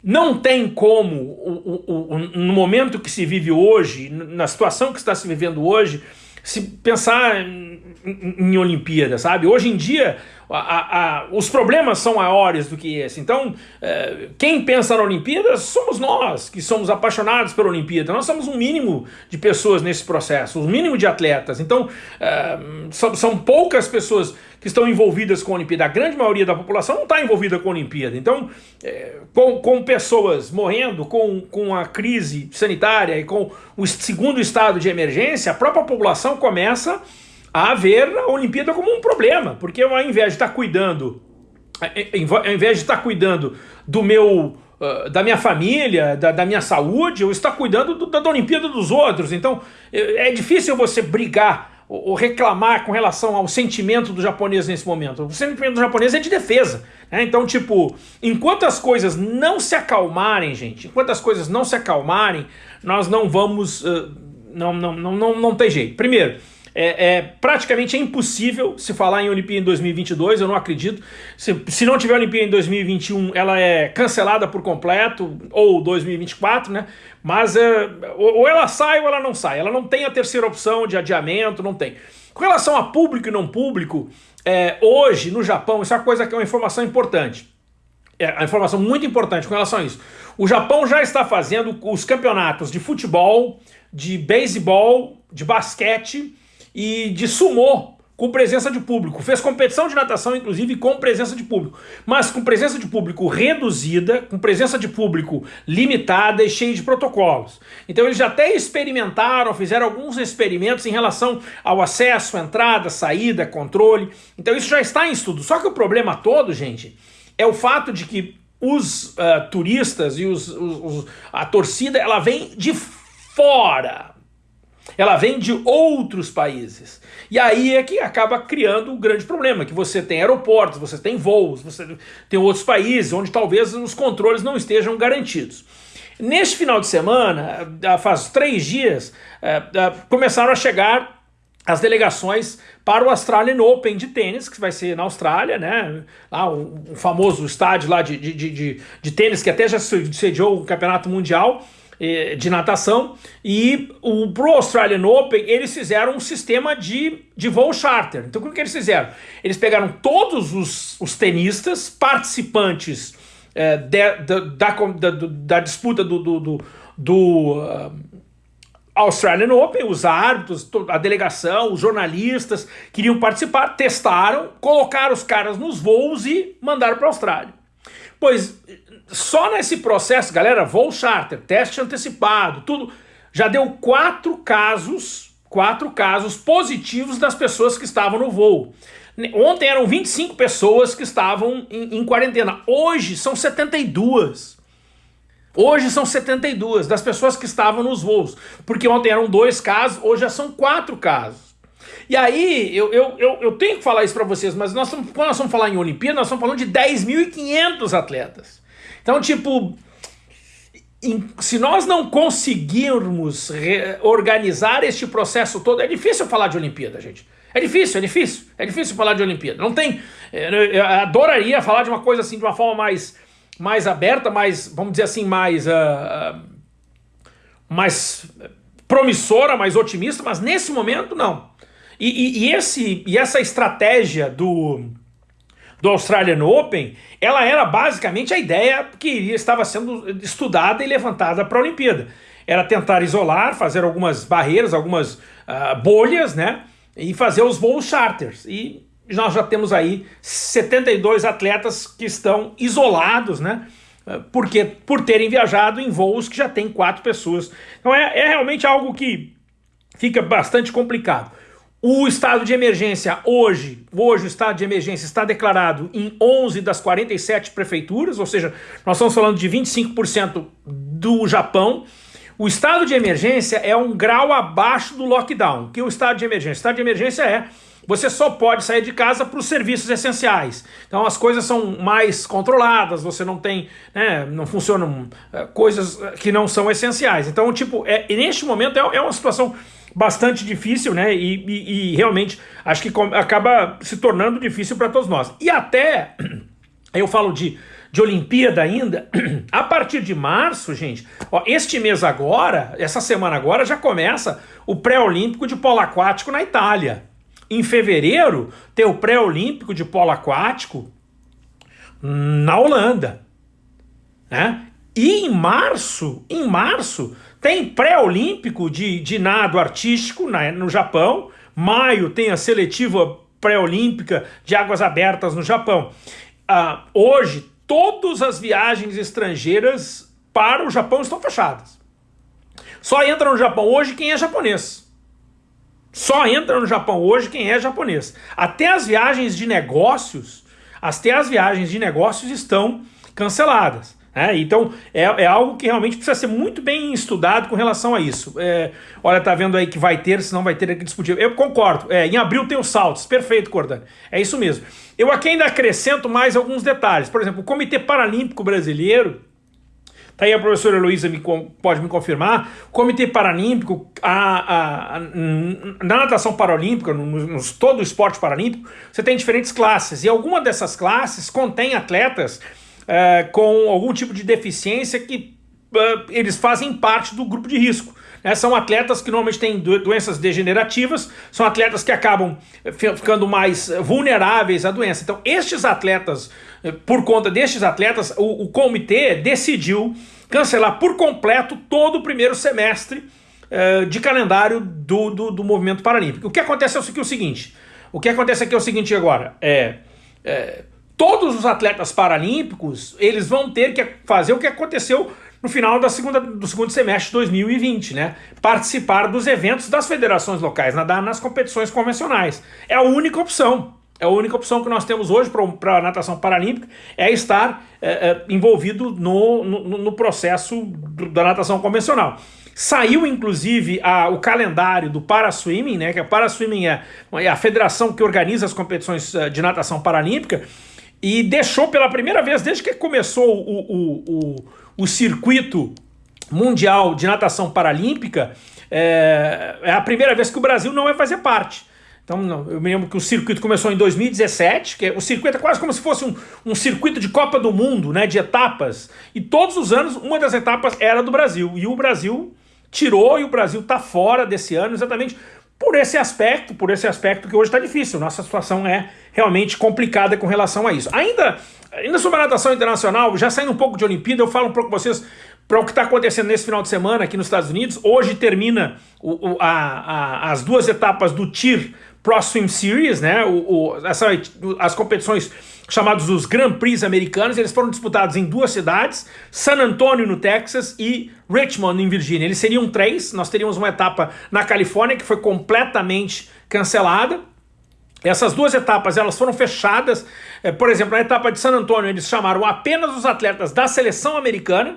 não tem como, o, o, o, no momento que se vive hoje, na situação que está se vivendo hoje, se pensar em, em, em Olimpíada, sabe? Hoje em dia, a, a, os problemas são maiores do que esse. Então, é, quem pensa na Olimpíada somos nós, que somos apaixonados pela Olimpíada. Nós somos um mínimo de pessoas nesse processo, um mínimo de atletas. Então, é, são, são, poucas pessoas que estão envolvidas com a Olimpíada. A grande maioria da população não está envolvida com a Olimpíada. Então, é, com, com pessoas morrendo, com, com a crise sanitária e com o segundo estado de emergência, a própria população começa a ver a Olimpíada como um problema, porque ao invés de estar cuidando, ao invés de estar cuidando do meu uh, da minha família, da, da, minha saúde, eu estou cuidando do, da, da Olimpíada dos outros. Então é difícil você brigar ou, ou reclamar com relação ao sentimento do japonês nesse momento. O sentimento do japonês é de defesa. Né? Então, tipo, enquanto as coisas não se acalmarem, gente, enquanto as coisas não se acalmarem, nós não vamos. Uh, não, não, não, não, não tem jeito. Primeiro, é, é, praticamente é impossível se falar em Olimpíada em 2022, eu não acredito. Se, se não tiver Olimpíada em 2021, ela é cancelada por completo, ou 2024, né? Mas é, ou ela sai ou ela não sai. Ela não tem a terceira opção de adiamento, não tem. Com relação a público e não público, é, hoje no Japão, isso é uma coisa que é uma informação importante. É uma informação muito importante com relação a isso. O Japão já está fazendo os campeonatos de futebol, de beisebol, de basquete e de sumô com presença de público. Fez competição de natação, inclusive, com presença de público. Mas com presença de público reduzida, com presença de público limitada e cheia de protocolos. Então eles já até experimentaram, fizeram alguns experimentos em relação ao acesso, entrada, saída, controle. Então isso já está em estudo. Só que o problema todo, gente, é o fato de que os uh, turistas e os, os, os, a torcida, ela vem de fora ela vem de outros países. E aí é que acaba criando um grande problema, que você tem aeroportos, você tem voos, você tem outros países onde talvez os controles não estejam garantidos. Neste final de semana, faz três dias, é, é, começaram a chegar as delegações para o Australian Open de tênis, que vai ser na Austrália, né? Lá o, famoso estádio lá de, de, de, de, tênis, que até já sediou o campeonato mundial eh, de natação. E o, pro Australian Open, eles fizeram um sistema de, de voo charter. Então, o que eles fizeram? Eles pegaram todos os, os tenistas participantes eh, de, de, da, da, da, disputa do, do, do, do uh, Australian Open, os árbitros, a delegação, os jornalistas queriam participar, testaram, colocaram os caras nos voos e mandaram para a Austrália. Pois só nesse processo, galera, voo charter, teste antecipado, tudo, já deu quatro casos, quatro casos positivos das pessoas que estavam no voo. Ontem eram 25 pessoas que estavam em, em quarentena, hoje são 72. Hoje são 72 das pessoas que estavam nos voos, porque ontem eram dois casos, hoje já são quatro casos. E aí, eu, eu, eu, eu tenho que falar isso para vocês, mas nós estamos, quando nós vamos falar em Olimpíada, nós estamos falando de 10.500 atletas. Então, tipo, se nós não conseguirmos organizar este processo todo, é difícil falar de Olimpíada, gente. É difícil, é difícil. É difícil falar de Olimpíada. Não tem. Eu adoraria falar de uma coisa assim de uma forma mais mais aberta, mais, vamos dizer assim, mais, uh, mais promissora, mais otimista, mas nesse momento não. E, e, e, esse, e essa estratégia do, do Australian Open, ela era basicamente a ideia que estava sendo estudada e levantada para a Olimpíada. Era tentar isolar, fazer algumas barreiras, algumas uh, bolhas, né? E fazer os voos charters. E nós já temos aí 72 atletas que estão isolados, né? Porque, por terem viajado em voos que já tem quatro pessoas. Então é, é realmente algo que fica bastante complicado. O estado de emergência hoje, hoje o estado de emergência está declarado em 11 das 47 prefeituras, ou seja, nós estamos falando de 25% do Japão. O estado de emergência é um grau abaixo do lockdown. O que é o estado de emergência? O estado de emergência é você só pode sair de casa para os serviços essenciais. Então as coisas são mais controladas, você não tem, né, não funcionam é, coisas que não são essenciais. Então, tipo, é, neste momento é, é uma situação bastante difícil, né? E, e, e realmente acho que acaba se tornando difícil para todos nós. E até, eu falo de, de Olimpíada ainda, a partir de março, gente, ó, este mês agora, essa semana agora, já começa o pré-olímpico de polo aquático na Itália. Em fevereiro, tem o pré-olímpico de polo aquático na Holanda. Né? E em março, em março, tem pré-olímpico de, de nado artístico na, no Japão. Maio tem a seletiva pré-olímpica de águas abertas no Japão. Ah, hoje, todas as viagens estrangeiras para o Japão estão fechadas. Só entra no Japão hoje quem é japonês. Só entra no Japão hoje quem é japonês. Até as viagens de negócios, até as viagens de negócios estão canceladas. É, então é, é, algo que realmente precisa ser muito bem estudado com relação a isso. É, olha, tá vendo aí que vai ter, se não vai ter aqui discutível. Eu concordo, é, em abril tem os saltos, perfeito, Cordani. É isso mesmo. Eu aqui ainda acrescento mais alguns detalhes. Por exemplo, o Comitê Paralímpico Brasileiro Tá aí a professora Heloísa pode me confirmar. O Comitê Paralímpico, a, a, a, na natação paralímpica, no, no, todo o esporte paralímpico, você tem diferentes classes. E alguma dessas classes contém atletas é, com algum tipo de deficiência que uh, eles fazem parte do grupo de risco. Né? São atletas que normalmente têm doenças degenerativas, são atletas que acabam ficando mais vulneráveis à doença. Então, estes atletas por conta destes atletas, o, o comitê decidiu cancelar por completo todo o primeiro semestre de calendário do, do, do, movimento paralímpico. O que acontece é o seguinte, o que acontece aqui é o seguinte agora, é, é, todos os atletas paralímpicos, eles vão ter que fazer o que aconteceu no final da segunda, do segundo semestre de 2020, né? Participar dos eventos das federações locais, nadar nas competições convencionais. É a única opção. É a única opção que nós temos hoje para a natação paralímpica é estar é, é, envolvido no, no, no processo do, da natação convencional. Saiu, inclusive, a, o calendário do Paraswimming, né? Que a Paraswimming é, é a federação que organiza as competições eh, de natação paralímpica, e deixou pela primeira vez, desde que começou o, o, o, o circuito mundial de natação paralímpica, é, é, a primeira vez que o Brasil não vai fazer parte. Então, eu me lembro que o circuito começou em 2017, que é, o circuito é quase como se fosse um, um circuito de Copa do Mundo, né, de etapas. E todos os anos, uma das etapas era do Brasil. E o Brasil tirou e o Brasil está fora desse ano exatamente por esse aspecto, por esse aspecto que hoje está difícil. Nossa situação é realmente complicada com relação a isso. Ainda, ainda sobre a natação internacional, já saindo um pouco de Olimpíada, eu falo um pouco com vocês para o que está acontecendo nesse final de semana aqui nos Estados Unidos. Hoje termina o, o, a, a, as duas etapas do TIR Pro Swim Series, né? O, o, essa, as competições chamadas os Grand Prix americanos, eles foram disputados em duas cidades, San Antonio no Texas e Richmond em Virgínia. Eles seriam três, nós teríamos uma etapa na Califórnia que foi completamente cancelada. Essas duas etapas elas foram fechadas, é, por exemplo, na etapa de San Antonio eles chamaram apenas os atletas da seleção americana,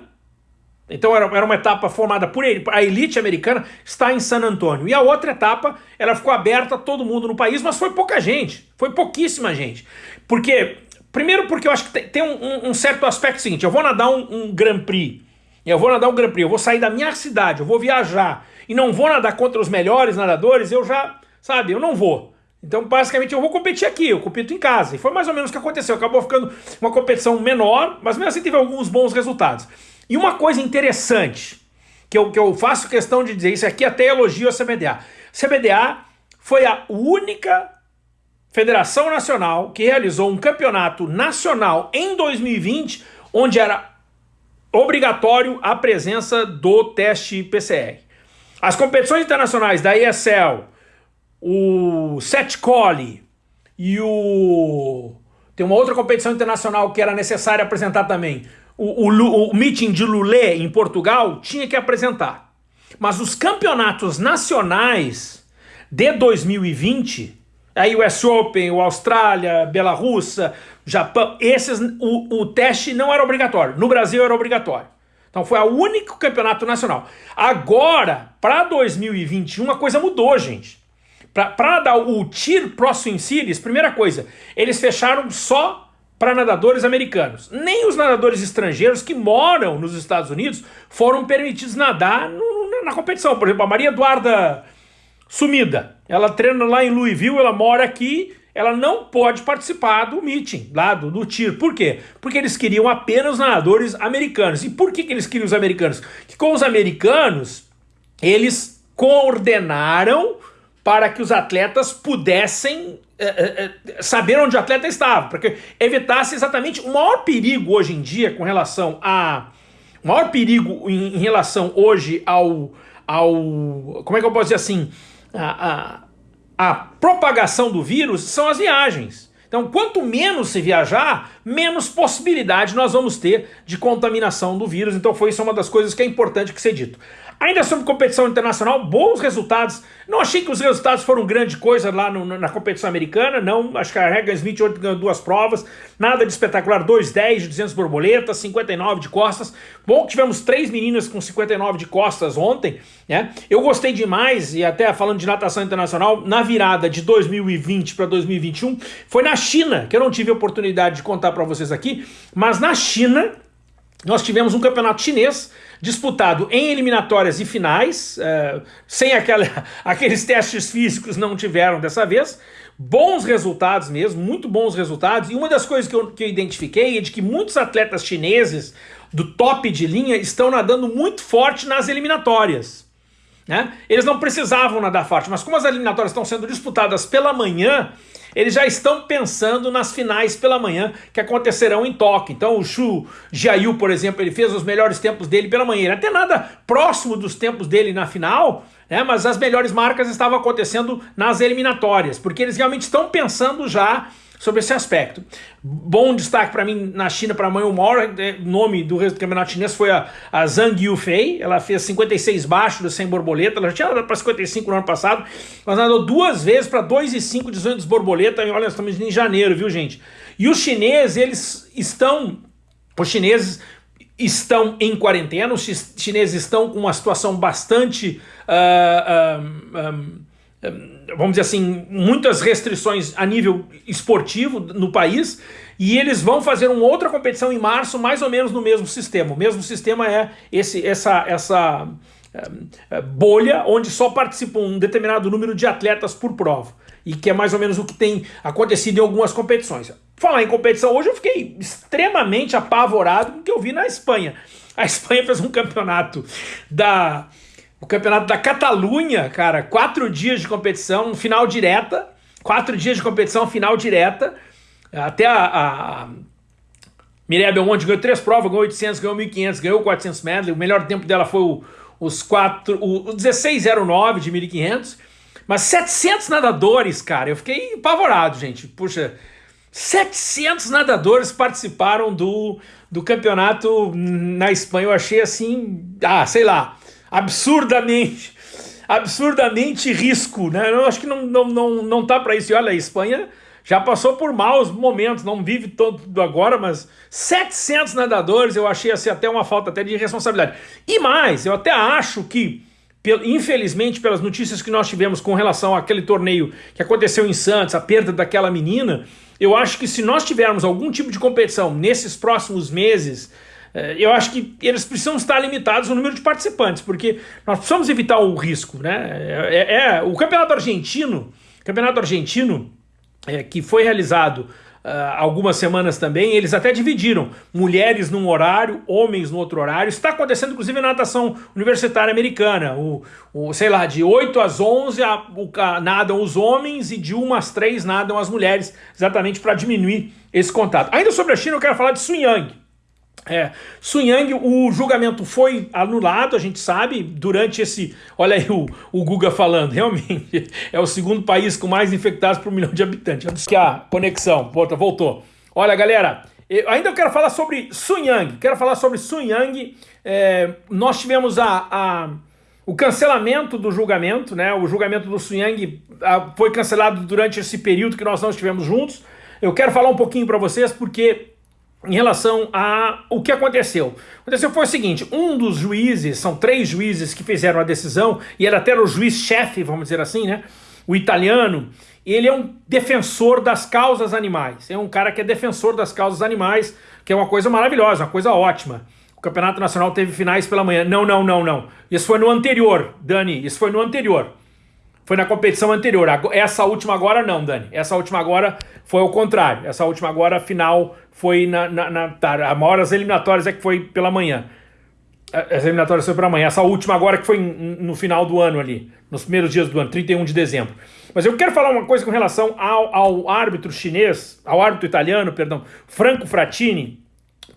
então era, era uma etapa formada por ele, a elite americana está em San Antônio. E a outra etapa, ela ficou aberta a todo mundo no país, mas foi pouca gente, foi pouquíssima gente. Porque, primeiro porque eu acho que tem, tem um, um, certo aspecto seguinte, eu vou nadar um, um Grand Prix, eu vou nadar um Grand Prix, eu vou sair da minha cidade, eu vou viajar, e não vou nadar contra os melhores nadadores, eu já, sabe, eu não vou. Então, basicamente, eu vou competir aqui, eu compito em casa. E foi mais ou menos o que aconteceu. Acabou ficando uma competição menor, mas mesmo assim teve alguns bons resultados. E uma coisa interessante, que eu, que eu faço questão de dizer, isso aqui até elogio a CBDA. CBDA foi a única federação nacional que realizou um campeonato nacional em 2020, onde era obrigatório a presença do teste PCR. As competições internacionais da ESL, o Setcoli e o... Tem uma outra competição internacional que era necessário apresentar também, o, o, o meeting de Lulé em Portugal tinha que apresentar. Mas os campeonatos nacionais de 2020, a US Open, o Austrália, Belarus, Japão, esses, o, o teste não era obrigatório. No Brasil era obrigatório. Então foi o único campeonato nacional. Agora, para 2021, a coisa mudou, gente. Para dar o TIR Pro Swim Series, primeira coisa, eles fecharam só para nadadores americanos. Nem os nadadores estrangeiros que moram nos Estados Unidos foram permitidos nadar no, na competição. Por exemplo, a Maria Eduarda Sumida, ela treina lá em Louisville, ela mora aqui, ela não pode participar do meeting, lá do, do tiro. Por quê? Porque eles queriam apenas nadadores americanos. E por que, que eles queriam os americanos? Que com os americanos, eles coordenaram para que os atletas pudessem é, é, é, saber onde o atleta estava, porque evitasse exatamente o maior perigo hoje em dia com relação a... O maior perigo em, em relação hoje ao, ao... Como é que eu posso dizer assim? A, a, a propagação do vírus são as viagens. Então, quanto menos se viajar, menos possibilidade nós vamos ter de contaminação do vírus. Então, foi isso uma das coisas que é importante que ser dito. Ainda sobre competição internacional, bons resultados. Não achei que os resultados foram grande coisa lá no, na competição americana, não. Acho que a Regan Smith ontem ganhou duas provas, nada de espetacular, 2,10 de 200 borboletas, 59 de costas. Bom que tivemos três meninas com 59 de costas ontem, né? Eu gostei demais, e até falando de natação internacional, na virada de 2020 para 2021, foi na China, que eu não tive oportunidade de contar para vocês aqui, mas na China nós tivemos um campeonato chinês disputado em eliminatórias e finais, uh, sem aquela, aqueles testes físicos não tiveram dessa vez, bons resultados mesmo, muito bons resultados, e uma das coisas que eu, que eu identifiquei é de que muitos atletas chineses do top de linha estão nadando muito forte nas eliminatórias. Né? Eles não precisavam nadar forte, mas como as eliminatórias estão sendo disputadas pela manhã, eles já estão pensando nas finais pela manhã que acontecerão em Tóquio. Então o Xu Jiayu, por exemplo, ele fez os melhores tempos dele pela manhã. Ele até nada próximo dos tempos dele na final, né, mas as melhores marcas estavam acontecendo nas eliminatórias, porque eles realmente estão pensando já sobre esse aspecto. Bom destaque para mim na China para amanhã, o maior é, nome do campeonato chinês foi a, a Zhang Yufei, ela fez 56 baixo do 100 borboleta, ela já tinha para 55 no ano passado, mas nadou duas vezes para 2,5 de 200 borboleta, e olha, nós estamos em janeiro, viu gente? E os chineses, eles estão, os chineses estão em quarentena, os chineses estão com uma situação bastante, uh, um, um, vamos dizer assim, muitas restrições a nível esportivo no país, e eles vão fazer uma outra competição em março, mais ou menos no mesmo sistema. O mesmo sistema é esse, essa, essa uh, bolha onde só participam um determinado número de atletas por prova e que é mais ou menos o que tem acontecido em algumas competições. Falar em competição, hoje eu fiquei extremamente apavorado com o que eu vi na Espanha. A Espanha fez um campeonato da o campeonato da Catalunha, cara, quatro dias de competição, final direta, quatro dias de competição, final direta, até a, a, a Mireia Belmonte ganhou três provas, ganhou 800, ganhou 1500, ganhou 400 medley, o melhor tempo dela foi o, os quatro, o, o 1609 de 1500, mas 700 nadadores, cara, eu fiquei apavorado, gente. Puxa, 700 nadadores participaram do, do campeonato na Espanha. Eu achei assim, ah, sei lá, absurdamente, absurdamente risco, né? Eu acho que não, não, não, não tá para isso. E olha, a Espanha já passou por maus momentos, não vive todo agora, mas 700 nadadores eu achei assim até uma falta até de responsabilidade. E mais, eu até acho que infelizmente, pelas notícias que nós tivemos com relação àquele torneio que aconteceu em Santos, a perda daquela menina, eu acho que se nós tivermos algum tipo de competição nesses próximos meses, eu acho que eles precisam estar limitados no número de participantes, porque nós precisamos evitar o risco, né? É, é o campeonato argentino, campeonato argentino é, que foi realizado uh, algumas semanas também, eles até dividiram mulheres num horário, homens no outro horário. Está acontecendo inclusive na natação universitária americana. O, o, sei lá, de 8 às 11 a, a, nadam os homens e de 1 às 3 nadam as mulheres, exatamente para diminuir esse contato. Ainda sobre a China, eu quero falar de Sun Yang. É, Sun Yang, o julgamento foi anulado, a gente sabe, durante esse... Olha aí o, o Guga falando, realmente, é o segundo país com mais infectados por um milhão de habitantes. Que a conexão, voltou. Olha, galera, eu, ainda eu quero falar sobre Sun Yang, quero falar sobre Sun Yang. É, nós tivemos a, a, o cancelamento do julgamento, né? O julgamento do Sun Yang a, foi cancelado durante esse período que nós não estivemos juntos. Eu quero falar um pouquinho para vocês porque em relação a o que aconteceu. Aconteceu foi o seguinte, um dos juízes, são três juízes que fizeram a decisão, e era até o juiz-chefe, vamos dizer assim, né? O italiano, ele é um defensor das causas animais. É um cara que é defensor das causas animais, que é uma coisa maravilhosa, uma coisa ótima. O Campeonato Nacional teve finais pela manhã. Não, não, não, não. Isso foi no anterior, Dani. Isso foi no anterior. Foi na competição anterior. Essa última agora não, Dani. Essa última agora foi o contrário. Essa última agora, final, foi na... na, na tá, a maior das eliminatórias é que foi pela manhã. As eliminatórias foi pela manhã. Essa última agora que foi no final do ano ali. Nos primeiros dias do ano, 31 de dezembro. Mas eu quero falar uma coisa com relação ao, ao árbitro chinês, ao árbitro italiano, perdão, Franco Frattini,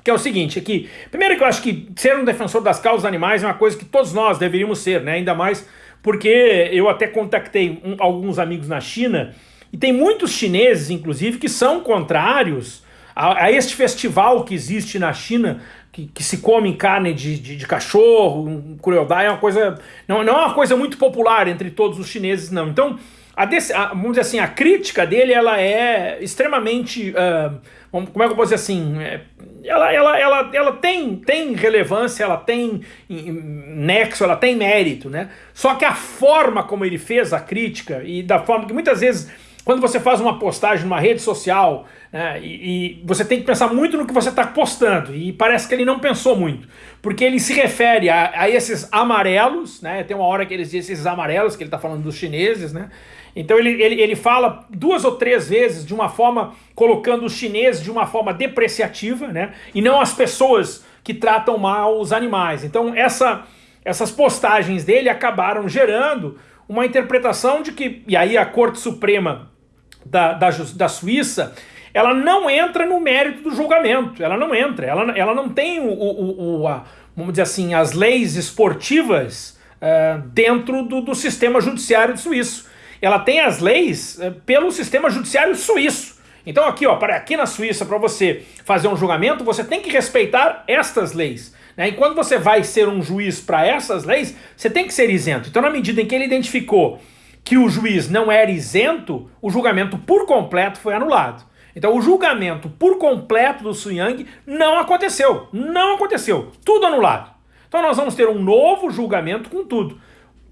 que é o seguinte, é primeiro que eu acho que ser um defensor das causas animais é uma coisa que todos nós deveríamos ser, né? Ainda mais porque eu até contactei um, alguns amigos na China, e tem muitos chineses, inclusive, que são contrários a, a este festival que existe na China, que, que se come carne de, de, de cachorro, um, crueldade, é uma coisa. Não, não é uma coisa muito popular entre todos os chineses, não. Então, a, a, vamos dizer assim, a crítica dele ela é extremamente. Uh, como é que eu posso dizer assim? É, ela, ela, ela, ela tem, tem relevância, ela tem nexo, ela tem mérito, né? Só que a forma como ele fez a crítica e da forma que muitas vezes quando você faz uma postagem numa rede social, né, e, e, você tem que pensar muito no que você está postando, e parece que ele não pensou muito, porque ele se refere a, a esses amarelos, né, tem uma hora que ele diz esses amarelos, que ele está falando dos chineses, né, então ele, ele, ele fala duas ou três vezes de uma forma, colocando os chineses de uma forma depreciativa, né? E não as pessoas que tratam mal os animais. Então essa, essas postagens dele acabaram gerando uma interpretação de que, e aí a Corte Suprema da, da, da Suíça, ela não entra no mérito do julgamento, ela não entra, ela, ela não tem o, o, o a, vamos dizer assim, as leis esportivas uh, dentro do, do sistema judiciário suíço ela tem as leis é, pelo sistema judiciário suíço. Então aqui, ó, para aqui na Suíça, para você fazer um julgamento, você tem que respeitar estas leis. Né? E quando você vai ser um juiz para essas leis, você tem que ser isento. Então na medida em que ele identificou que o juiz não era isento, o julgamento por completo foi anulado. Então o julgamento por completo do Su Yang não aconteceu. Não aconteceu. Tudo anulado. Então nós vamos ter um novo julgamento com tudo.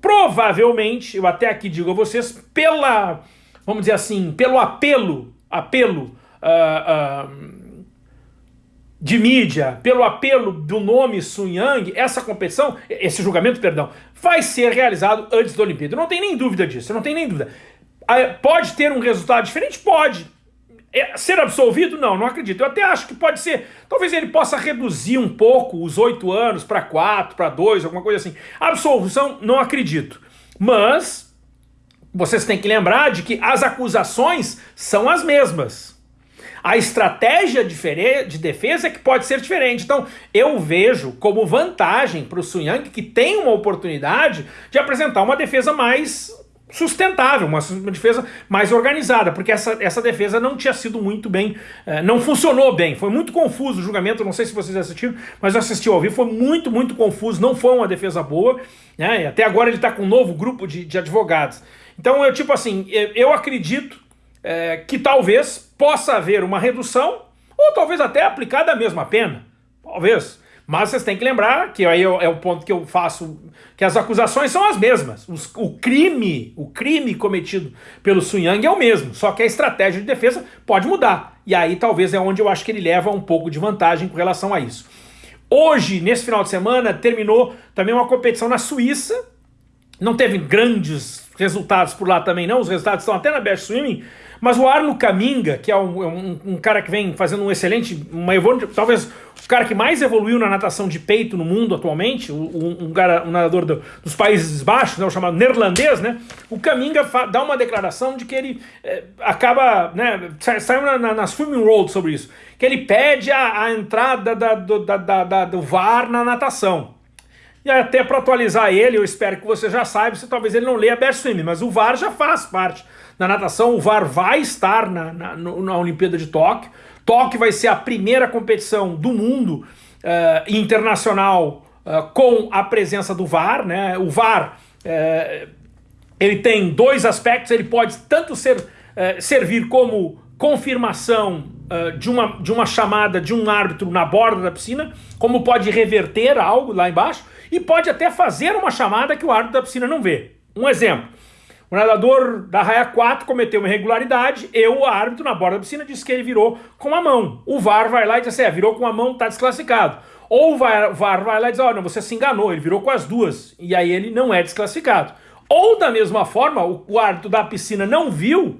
Provavelmente, eu até aqui digo a vocês, pela, vamos dizer assim, pelo apelo, apelo uh, uh, de mídia, pelo apelo do nome Sun Yang, essa competição, esse julgamento, perdão, vai ser realizado antes da Olimpíada. Não tem nem dúvida disso, não tem nem dúvida. Pode ter um resultado diferente? Pode. É, ser absolvido? Não, não acredito. Eu até acho que pode ser. Talvez ele possa reduzir um pouco os oito anos para quatro, para dois, alguma coisa assim. Absolvição, não acredito. Mas vocês têm que lembrar de que as acusações são as mesmas. A estratégia de defesa é que pode ser diferente. Então, eu vejo como vantagem para o Sun Yang que tem uma oportunidade de apresentar uma defesa mais sustentável, uma, defesa mais organizada, porque essa, essa defesa não tinha sido muito bem, eh, não funcionou bem, foi muito confuso o julgamento, não sei se vocês assistiram, mas eu assisti ao vivo, foi muito, muito confuso, não foi uma defesa boa, né, até agora ele está com um novo grupo de, de advogados. Então, eu tipo assim, eu acredito é, que talvez possa haver uma redução, ou talvez até aplicada a mesma pena, talvez, mas vocês têm que lembrar, que aí é o ponto que eu faço, que as acusações são as mesmas. Os, o crime, o crime cometido pelo Sun Yang é o mesmo, só que a estratégia de defesa pode mudar. E aí talvez é onde eu acho que ele leva um pouco de vantagem com relação a isso. Hoje, nesse final de semana, terminou também uma competição na Suíça. Não teve grandes resultados por lá também não, os resultados estão até na Best Swimming, mas o Arno Caminga, que é um, um, um, cara que vem fazendo um excelente, uma talvez o cara que mais evoluiu na natação de peito no mundo atualmente, um, um cara, um nadador do, dos Países Baixos, né, o chamado neerlandês, né? O Caminga dá uma declaração de que ele é, acaba, né? Saiu na, na, na Swimming Road sobre isso, que ele pede a, a entrada da, do, da, da, do VAR na natação. Até para atualizar ele, eu espero que você já saiba, se talvez ele não leia Best Swim, mas o VAR já faz parte da natação, o VAR vai estar na, na, na Olimpíada de Tóquio. Tóquio vai ser a primeira competição do mundo uh, internacional uh, com a presença do VAR. Né? O VAR uh, ele tem dois aspectos, ele pode tanto ser, servir como confirmação de, uma, de uma chamada de um árbitro na borda da piscina, como pode reverter algo lá embaixo, e pode até fazer uma chamada que o árbitro da piscina não vê. Um exemplo, o nadador da raia 4 cometeu uma irregularidade, eu, o árbitro, na borda da piscina, disse que ele virou com a mão. O VAR vai lá e diz assim, é, virou com a mão, tá desclassificado. Ou o VAR, vai lá e diz, olha, você se enganou, ele virou com as duas, e aí ele não é desclassificado. Ou, da mesma forma, o, o árbitro da piscina não viu,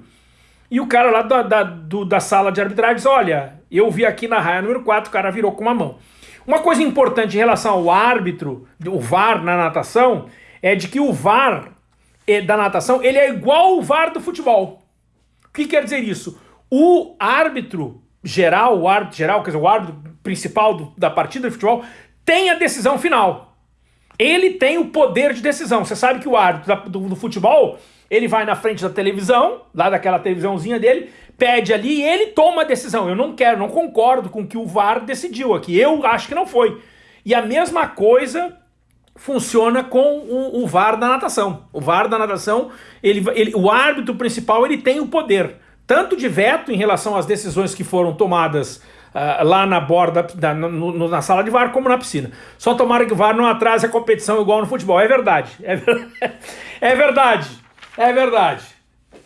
e o cara lá da, da, do, da sala de arbitragem diz, olha, eu vi aqui na raia número 4, o cara virou com uma mão. Uma coisa importante em relação ao árbitro, o VAR na natação, é de que o VAR da natação, ele é igual ao VAR do futebol. O que quer dizer isso? O árbitro geral, o árbitro geral, quer dizer, o árbitro principal do, da partida de futebol, tem a decisão final. Ele tem o poder de decisão. Você sabe que o árbitro da, do, do futebol, ele vai na frente da televisão, lá daquela televisãozinha dele, pede ali e ele toma a decisão. Eu não quero, não concordo com o que o VAR decidiu aqui. Eu acho que não foi. E a mesma coisa funciona com o, o, VAR da natação. O VAR da natação, ele, ele, o árbitro principal ele tem o poder, tanto de veto em relação às decisões que foram tomadas uh, lá na borda, da, no, na sala de VAR, como na piscina. Só tomara que o VAR não atrase a competição igual no futebol. É verdade. É, é verdade. É verdade.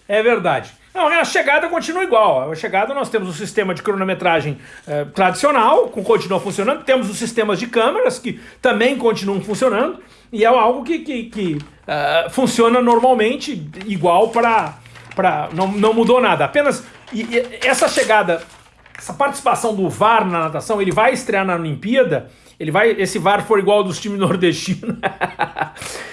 É verdade. A chegada continua igual. A chegada nós temos o sistema de cronometragem eh, tradicional, que continua funcionando, temos os sistemas de câmeras que também continuam funcionando, e é algo que, que, que uh, funciona normalmente igual para. Não, não mudou nada. Apenas e, e essa chegada, essa participação do VAR na natação, ele vai estrear na Olimpíada. Ele vai, esse VAR for igual dos times nordestinos.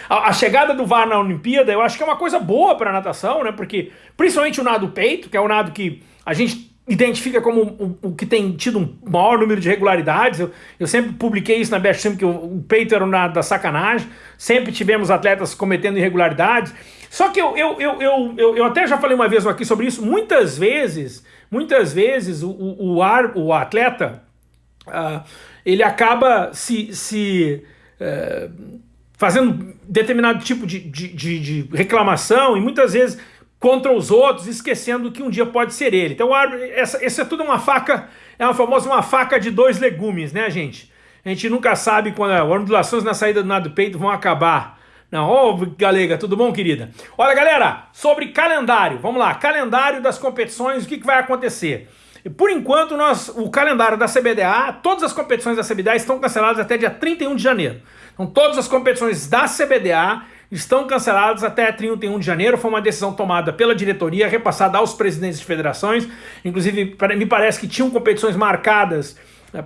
a, a, chegada do VAR na Olimpíada, eu acho que é uma coisa boa para natação, né? Porque principalmente o nado peito, que é o nado que a gente identifica como o, o, que tem tido um maior número de regularidades. Eu, eu sempre publiquei isso na Best Sim, que o, o, peito era o nado da sacanagem. Sempre tivemos atletas cometendo irregularidades. Só que eu, eu, eu, eu, eu, eu até já falei uma vez aqui sobre isso. Muitas vezes, muitas vezes o, o, o, ar, o atleta uh, ele acaba se, se uh, fazendo determinado tipo de, de, de, de reclamação e muitas vezes contra os outros, esquecendo que um dia pode ser ele. Então, essa, essa é tudo uma faca, é uma famosa uma faca de dois legumes, né, gente? A gente nunca sabe quando as ondulações na saída do nado do peito vão acabar. Não, ô Galega, tudo bom, querida? Olha, galera, sobre calendário, vamos lá, calendário das competições, o que, que vai acontecer? Por enquanto, nós, o calendário da CBDA, todas as competições da CBDA estão canceladas até dia 31 de janeiro. Então, todas as competições da CBDA estão canceladas até 31 de janeiro. Foi uma decisão tomada pela diretoria, repassada aos presidentes de federações. Inclusive, me parece que tinham competições marcadas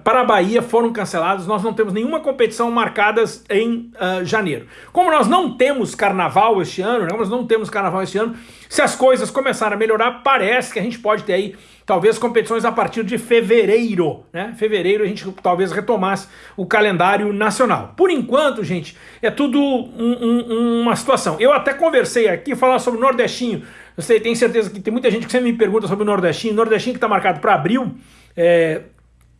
para a Bahia foram cancelados, nós não temos nenhuma competição marcada em uh, janeiro. Como nós não temos carnaval este ano, né, nós não temos carnaval este ano, se as coisas começarem a melhorar, parece que a gente pode ter aí talvez competições a partir de fevereiro, né? Fevereiro a gente talvez retomasse o calendário nacional. Por enquanto, gente, é tudo um, um, uma situação. Eu até conversei aqui, falar sobre o Nordestinho. Eu sei, tenho certeza que tem muita gente que sempre me pergunta sobre o Nordestinho. O Nordestinho que está marcado para abril, é,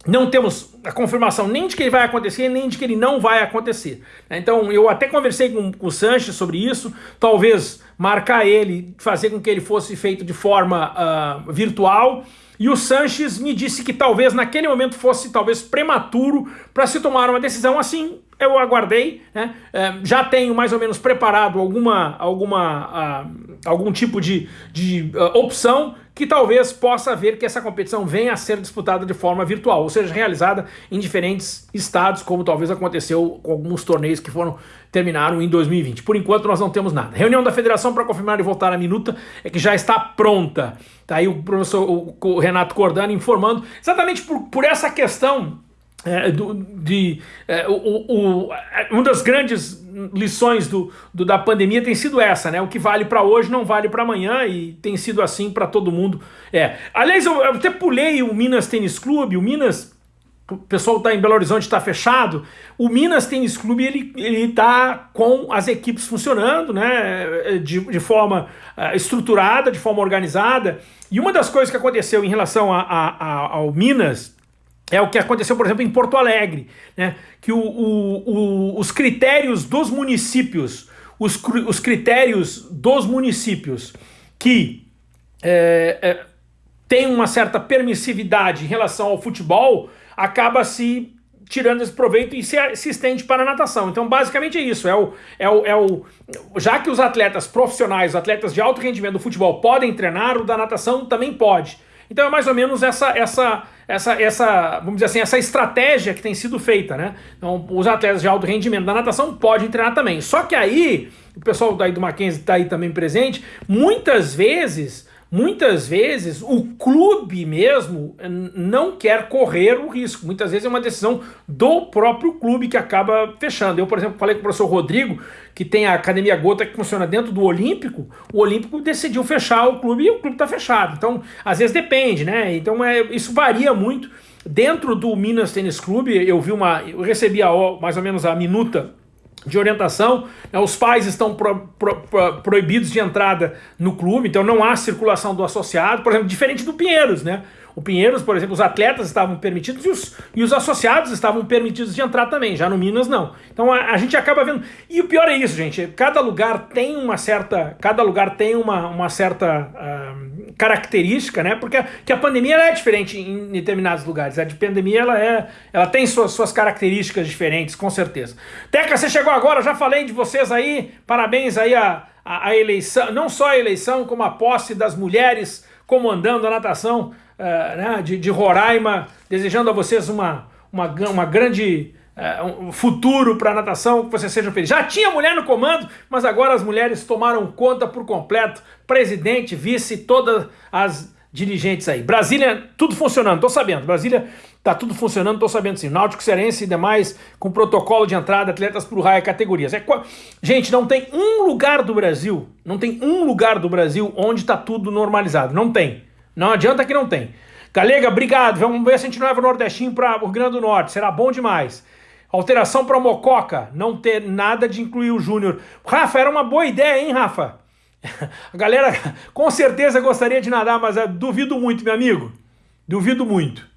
não temos a confirmação nem de que ele vai acontecer, nem de que ele não vai acontecer. Então eu até conversei com, com o Sanches sobre isso, talvez marcar ele, fazer com que ele fosse feito de forma uh, virtual, e o Sanches me disse que talvez naquele momento fosse talvez prematuro para se tomar uma decisão assim. Eu aguardei, né? é, já tenho mais ou menos preparado alguma, alguma, uh, algum tipo de, de uh, opção que talvez possa ver que essa competição venha a ser disputada de forma virtual, ou seja, realizada em diferentes estados, como talvez aconteceu com alguns torneios que foram terminaram em 2020. Por enquanto nós não temos nada. Reunião da federação para confirmar e voltar a minuta é que já está pronta. Tá aí o professor o Renato Cordano informando exatamente por, por essa questão é, do, de, é, o, o, uma das grandes lições do, do, da pandemia tem sido essa, né? O que vale para hoje não vale para amanhã e tem sido assim para todo mundo. É. Aliás, eu, eu, até pulei o Minas Tênis Clube, o Minas, o pessoal está em Belo Horizonte, está fechado. O Minas Tênis Clube ele ele está com as equipes funcionando, né? De, de forma uh, estruturada, de forma organizada. E uma das coisas que aconteceu em relação a, a, a, ao Minas é o que aconteceu, por exemplo, em Porto Alegre, né? que o, o, o, os critérios dos municípios, os, os critérios dos municípios que é, é, têm uma certa permissividade em relação ao futebol, acaba se tirando esse proveito e se, se estende para a natação. Então, basicamente é isso. É o, é, o, é o, já que os atletas profissionais, atletas de alto rendimento do futebol podem treinar, o da natação também pode. Então é mais ou menos essa, essa, essa, essa, vamos dizer assim, essa estratégia que tem sido feita, né? Então os atletas de alto rendimento da natação podem treinar também. Só que aí, o pessoal daí do Mackenzie está aí também presente, muitas vezes Muitas vezes o clube mesmo não quer correr o risco. Muitas vezes é uma decisão do próprio clube que acaba fechando. Eu, por exemplo, falei com o professor Rodrigo, que tem a Academia Gota que funciona dentro do Olímpico. O Olímpico decidiu fechar o clube e o clube está fechado. Então, às vezes depende, né? Então, é, isso varia muito. Dentro do Minas Tênis Clube, eu vi uma. Eu recebi a, mais ou menos a minuta de orientação. Né? Os pais estão pro, pro, pro, proibidos de entrada no clube, então não há circulação do associado, por exemplo, diferente do Pinheiros, né? O Pinheiros, por exemplo, os atletas estavam permitidos e os, e os associados estavam permitidos de entrar também, já no Minas não. Então a, a, gente acaba vendo. E o pior é isso, gente. Cada lugar tem uma certa. Cada lugar tem uma, uma certa uh, característica, né? Porque a, que a pandemia é diferente em determinados lugares. A de pandemia ela, é, ela tem suas, suas características diferentes, com certeza. Teca, você chegou agora, já falei de vocês aí. Parabéns aí a, a, a eleição, não só a eleição, como a posse das mulheres comandando a natação uh, né, de, de Roraima, desejando a vocês uma, uma, uma grande uh, um futuro para a natação, que vocês sejam felizes. Já tinha mulher no comando, mas agora as mulheres tomaram conta por completo, presidente, vice, todas as dirigentes aí. Brasília, tudo funcionando, tô sabendo. Brasília tá tudo funcionando, tô sabendo sim. Náutico Cearense e demais, com protocolo de entrada, atletas por raia categorias. É, gente, não tem um lugar do Brasil, não tem um lugar do Brasil onde tá tudo normalizado. Não tem. Não adianta que não tem. Galega, obrigado. Vamos ver se a gente não leva o Nordestinho para o Rio Grande do Norte. Será bom demais. Alteração para Mococa. Não ter nada de incluir o Júnior. Rafa, era uma boa ideia, hein, Rafa? A galera com certeza gostaria de nadar, mas eu duvido muito, meu amigo. Duvido muito.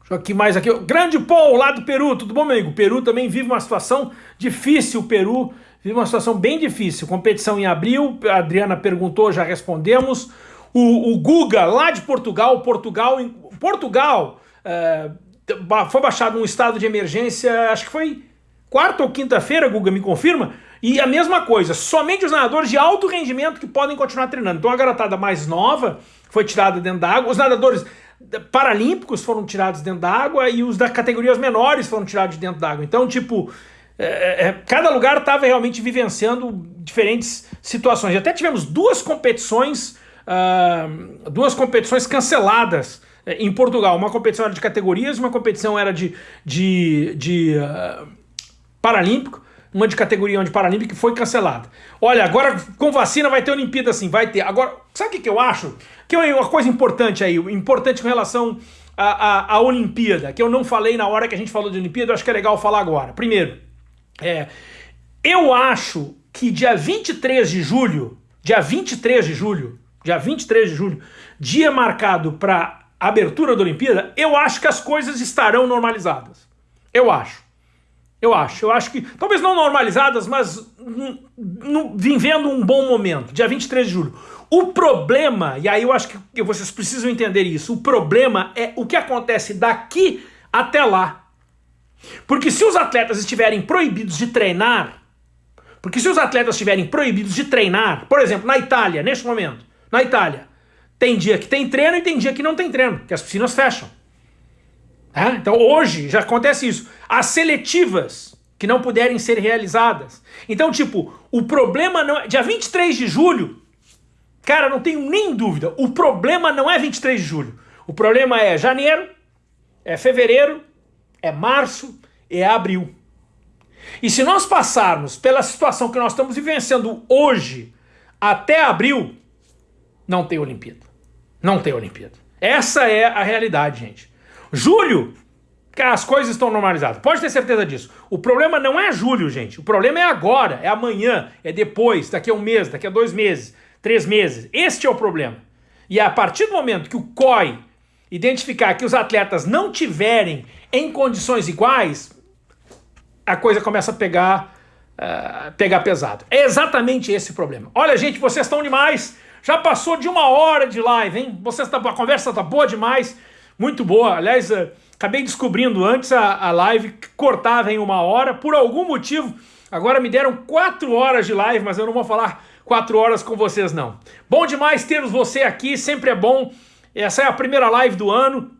Deixa eu aqui mais aqui. Grande Paul, lá do Peru. Tudo bom, meu amigo? O Peru também vive uma situação difícil. O Peru vive uma situação bem difícil. Competição em abril, a Adriana perguntou, já respondemos. O, o Guga, lá de Portugal, Portugal, Portugal é, foi baixado um estado de emergência, acho que foi quarta ou quinta-feira, Guga, me confirma? E a mesma coisa, somente os nadadores de alto rendimento que podem continuar treinando. Então a garotada mais nova foi tirada dentro da água, os nadadores paralímpicos foram tirados dentro da água e os das categorias menores foram tirados de dentro da água. Então, tipo, é, é, cada lugar estava realmente vivenciando diferentes situações. Até tivemos duas competições, uh, duas competições canceladas é, em Portugal. Uma competição era de categorias, uma competição era de, de, de uh, paralímpico uma de categoria de Paralímpica que foi cancelada. Olha, agora com vacina vai ter Olimpíada sim, vai ter. Agora, sabe o que, que eu acho? Que é uma coisa importante aí, importante com relação à, à, à Olimpíada, que eu não falei na hora que a gente falou de Olimpíada, eu acho que é legal falar agora. Primeiro, é, eu acho que dia 23 de julho, dia 23 de julho, dia 23 de julho, dia marcado para abertura da Olimpíada, eu acho que as coisas estarão normalizadas. Eu acho. Eu acho. Eu acho que, talvez não normalizadas, mas vivendo um bom momento. Dia 23 de julho. O problema, e aí eu acho que vocês precisam entender isso, o problema é o que acontece daqui até lá. Porque se os atletas estiverem proibidos de treinar, porque se os atletas estiverem proibidos de treinar, por exemplo, na Itália, neste momento, na Itália, tem dia que tem treino e tem dia que não tem treino, que as piscinas fecham. É? Então hoje já acontece isso. As seletivas que não puderem ser realizadas. Então, tipo, o problema não é... Dia 23 de julho, cara, não tenho nem dúvida, o problema não é 23 de julho. O problema é janeiro, é fevereiro, é março, é abril. E se nós passarmos pela situação que nós estamos vivenciando hoje até abril, não tem Olimpíada. Não tem Olimpíada. Essa é a realidade, gente. Julho, as coisas estão normalizadas. Pode ter certeza disso. O problema não é julho, gente. O problema é agora, é amanhã, é depois, daqui a um mês, daqui a dois meses, três meses. Este é o problema. E a partir do momento que o COI identificar que os atletas não tiverem em condições iguais, a coisa começa a pegar, uh, pegar pesado. É exatamente esse o problema. Olha, gente, vocês estão demais. Já passou de uma hora de live, hein? Vocês tá, a conversa tá boa demais. Muito boa. Aliás, uh, acabei descobrindo antes a, a live que cortava em uma hora. Por algum motivo, agora me deram quatro horas de live, mas eu não vou falar quatro horas com vocês, não. Bom demais ter você aqui, sempre é bom. Essa é a primeira live do ano.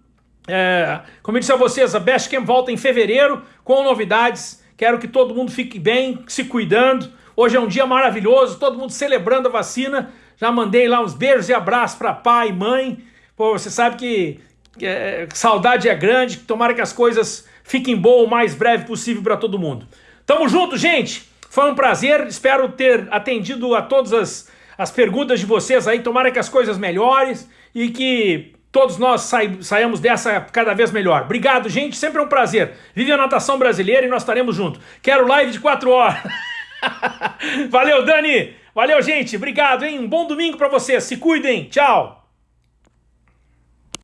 É, como eu disse a vocês, a Best Camp volta em fevereiro com novidades. Quero que todo mundo fique bem, se cuidando. Hoje é um dia maravilhoso, todo mundo celebrando a vacina. Já mandei lá uns beijos e abraços para pai e mãe. Pô, você sabe que é, saudade é grande, tomara que as coisas fiquem boas o mais breve possível para todo mundo. Tamo junto, gente! Foi um prazer, espero ter atendido a todas as, as perguntas de vocês aí, tomara que as coisas melhores e que todos nós sai, saiamos dessa cada vez melhor. Obrigado, gente, sempre é um prazer. Vive a natação brasileira e nós estaremos juntos. Quero live de 4 horas. Valeu, Dani! Valeu, gente! Obrigado, hein? Um bom domingo para vocês. Se cuidem. Tchau!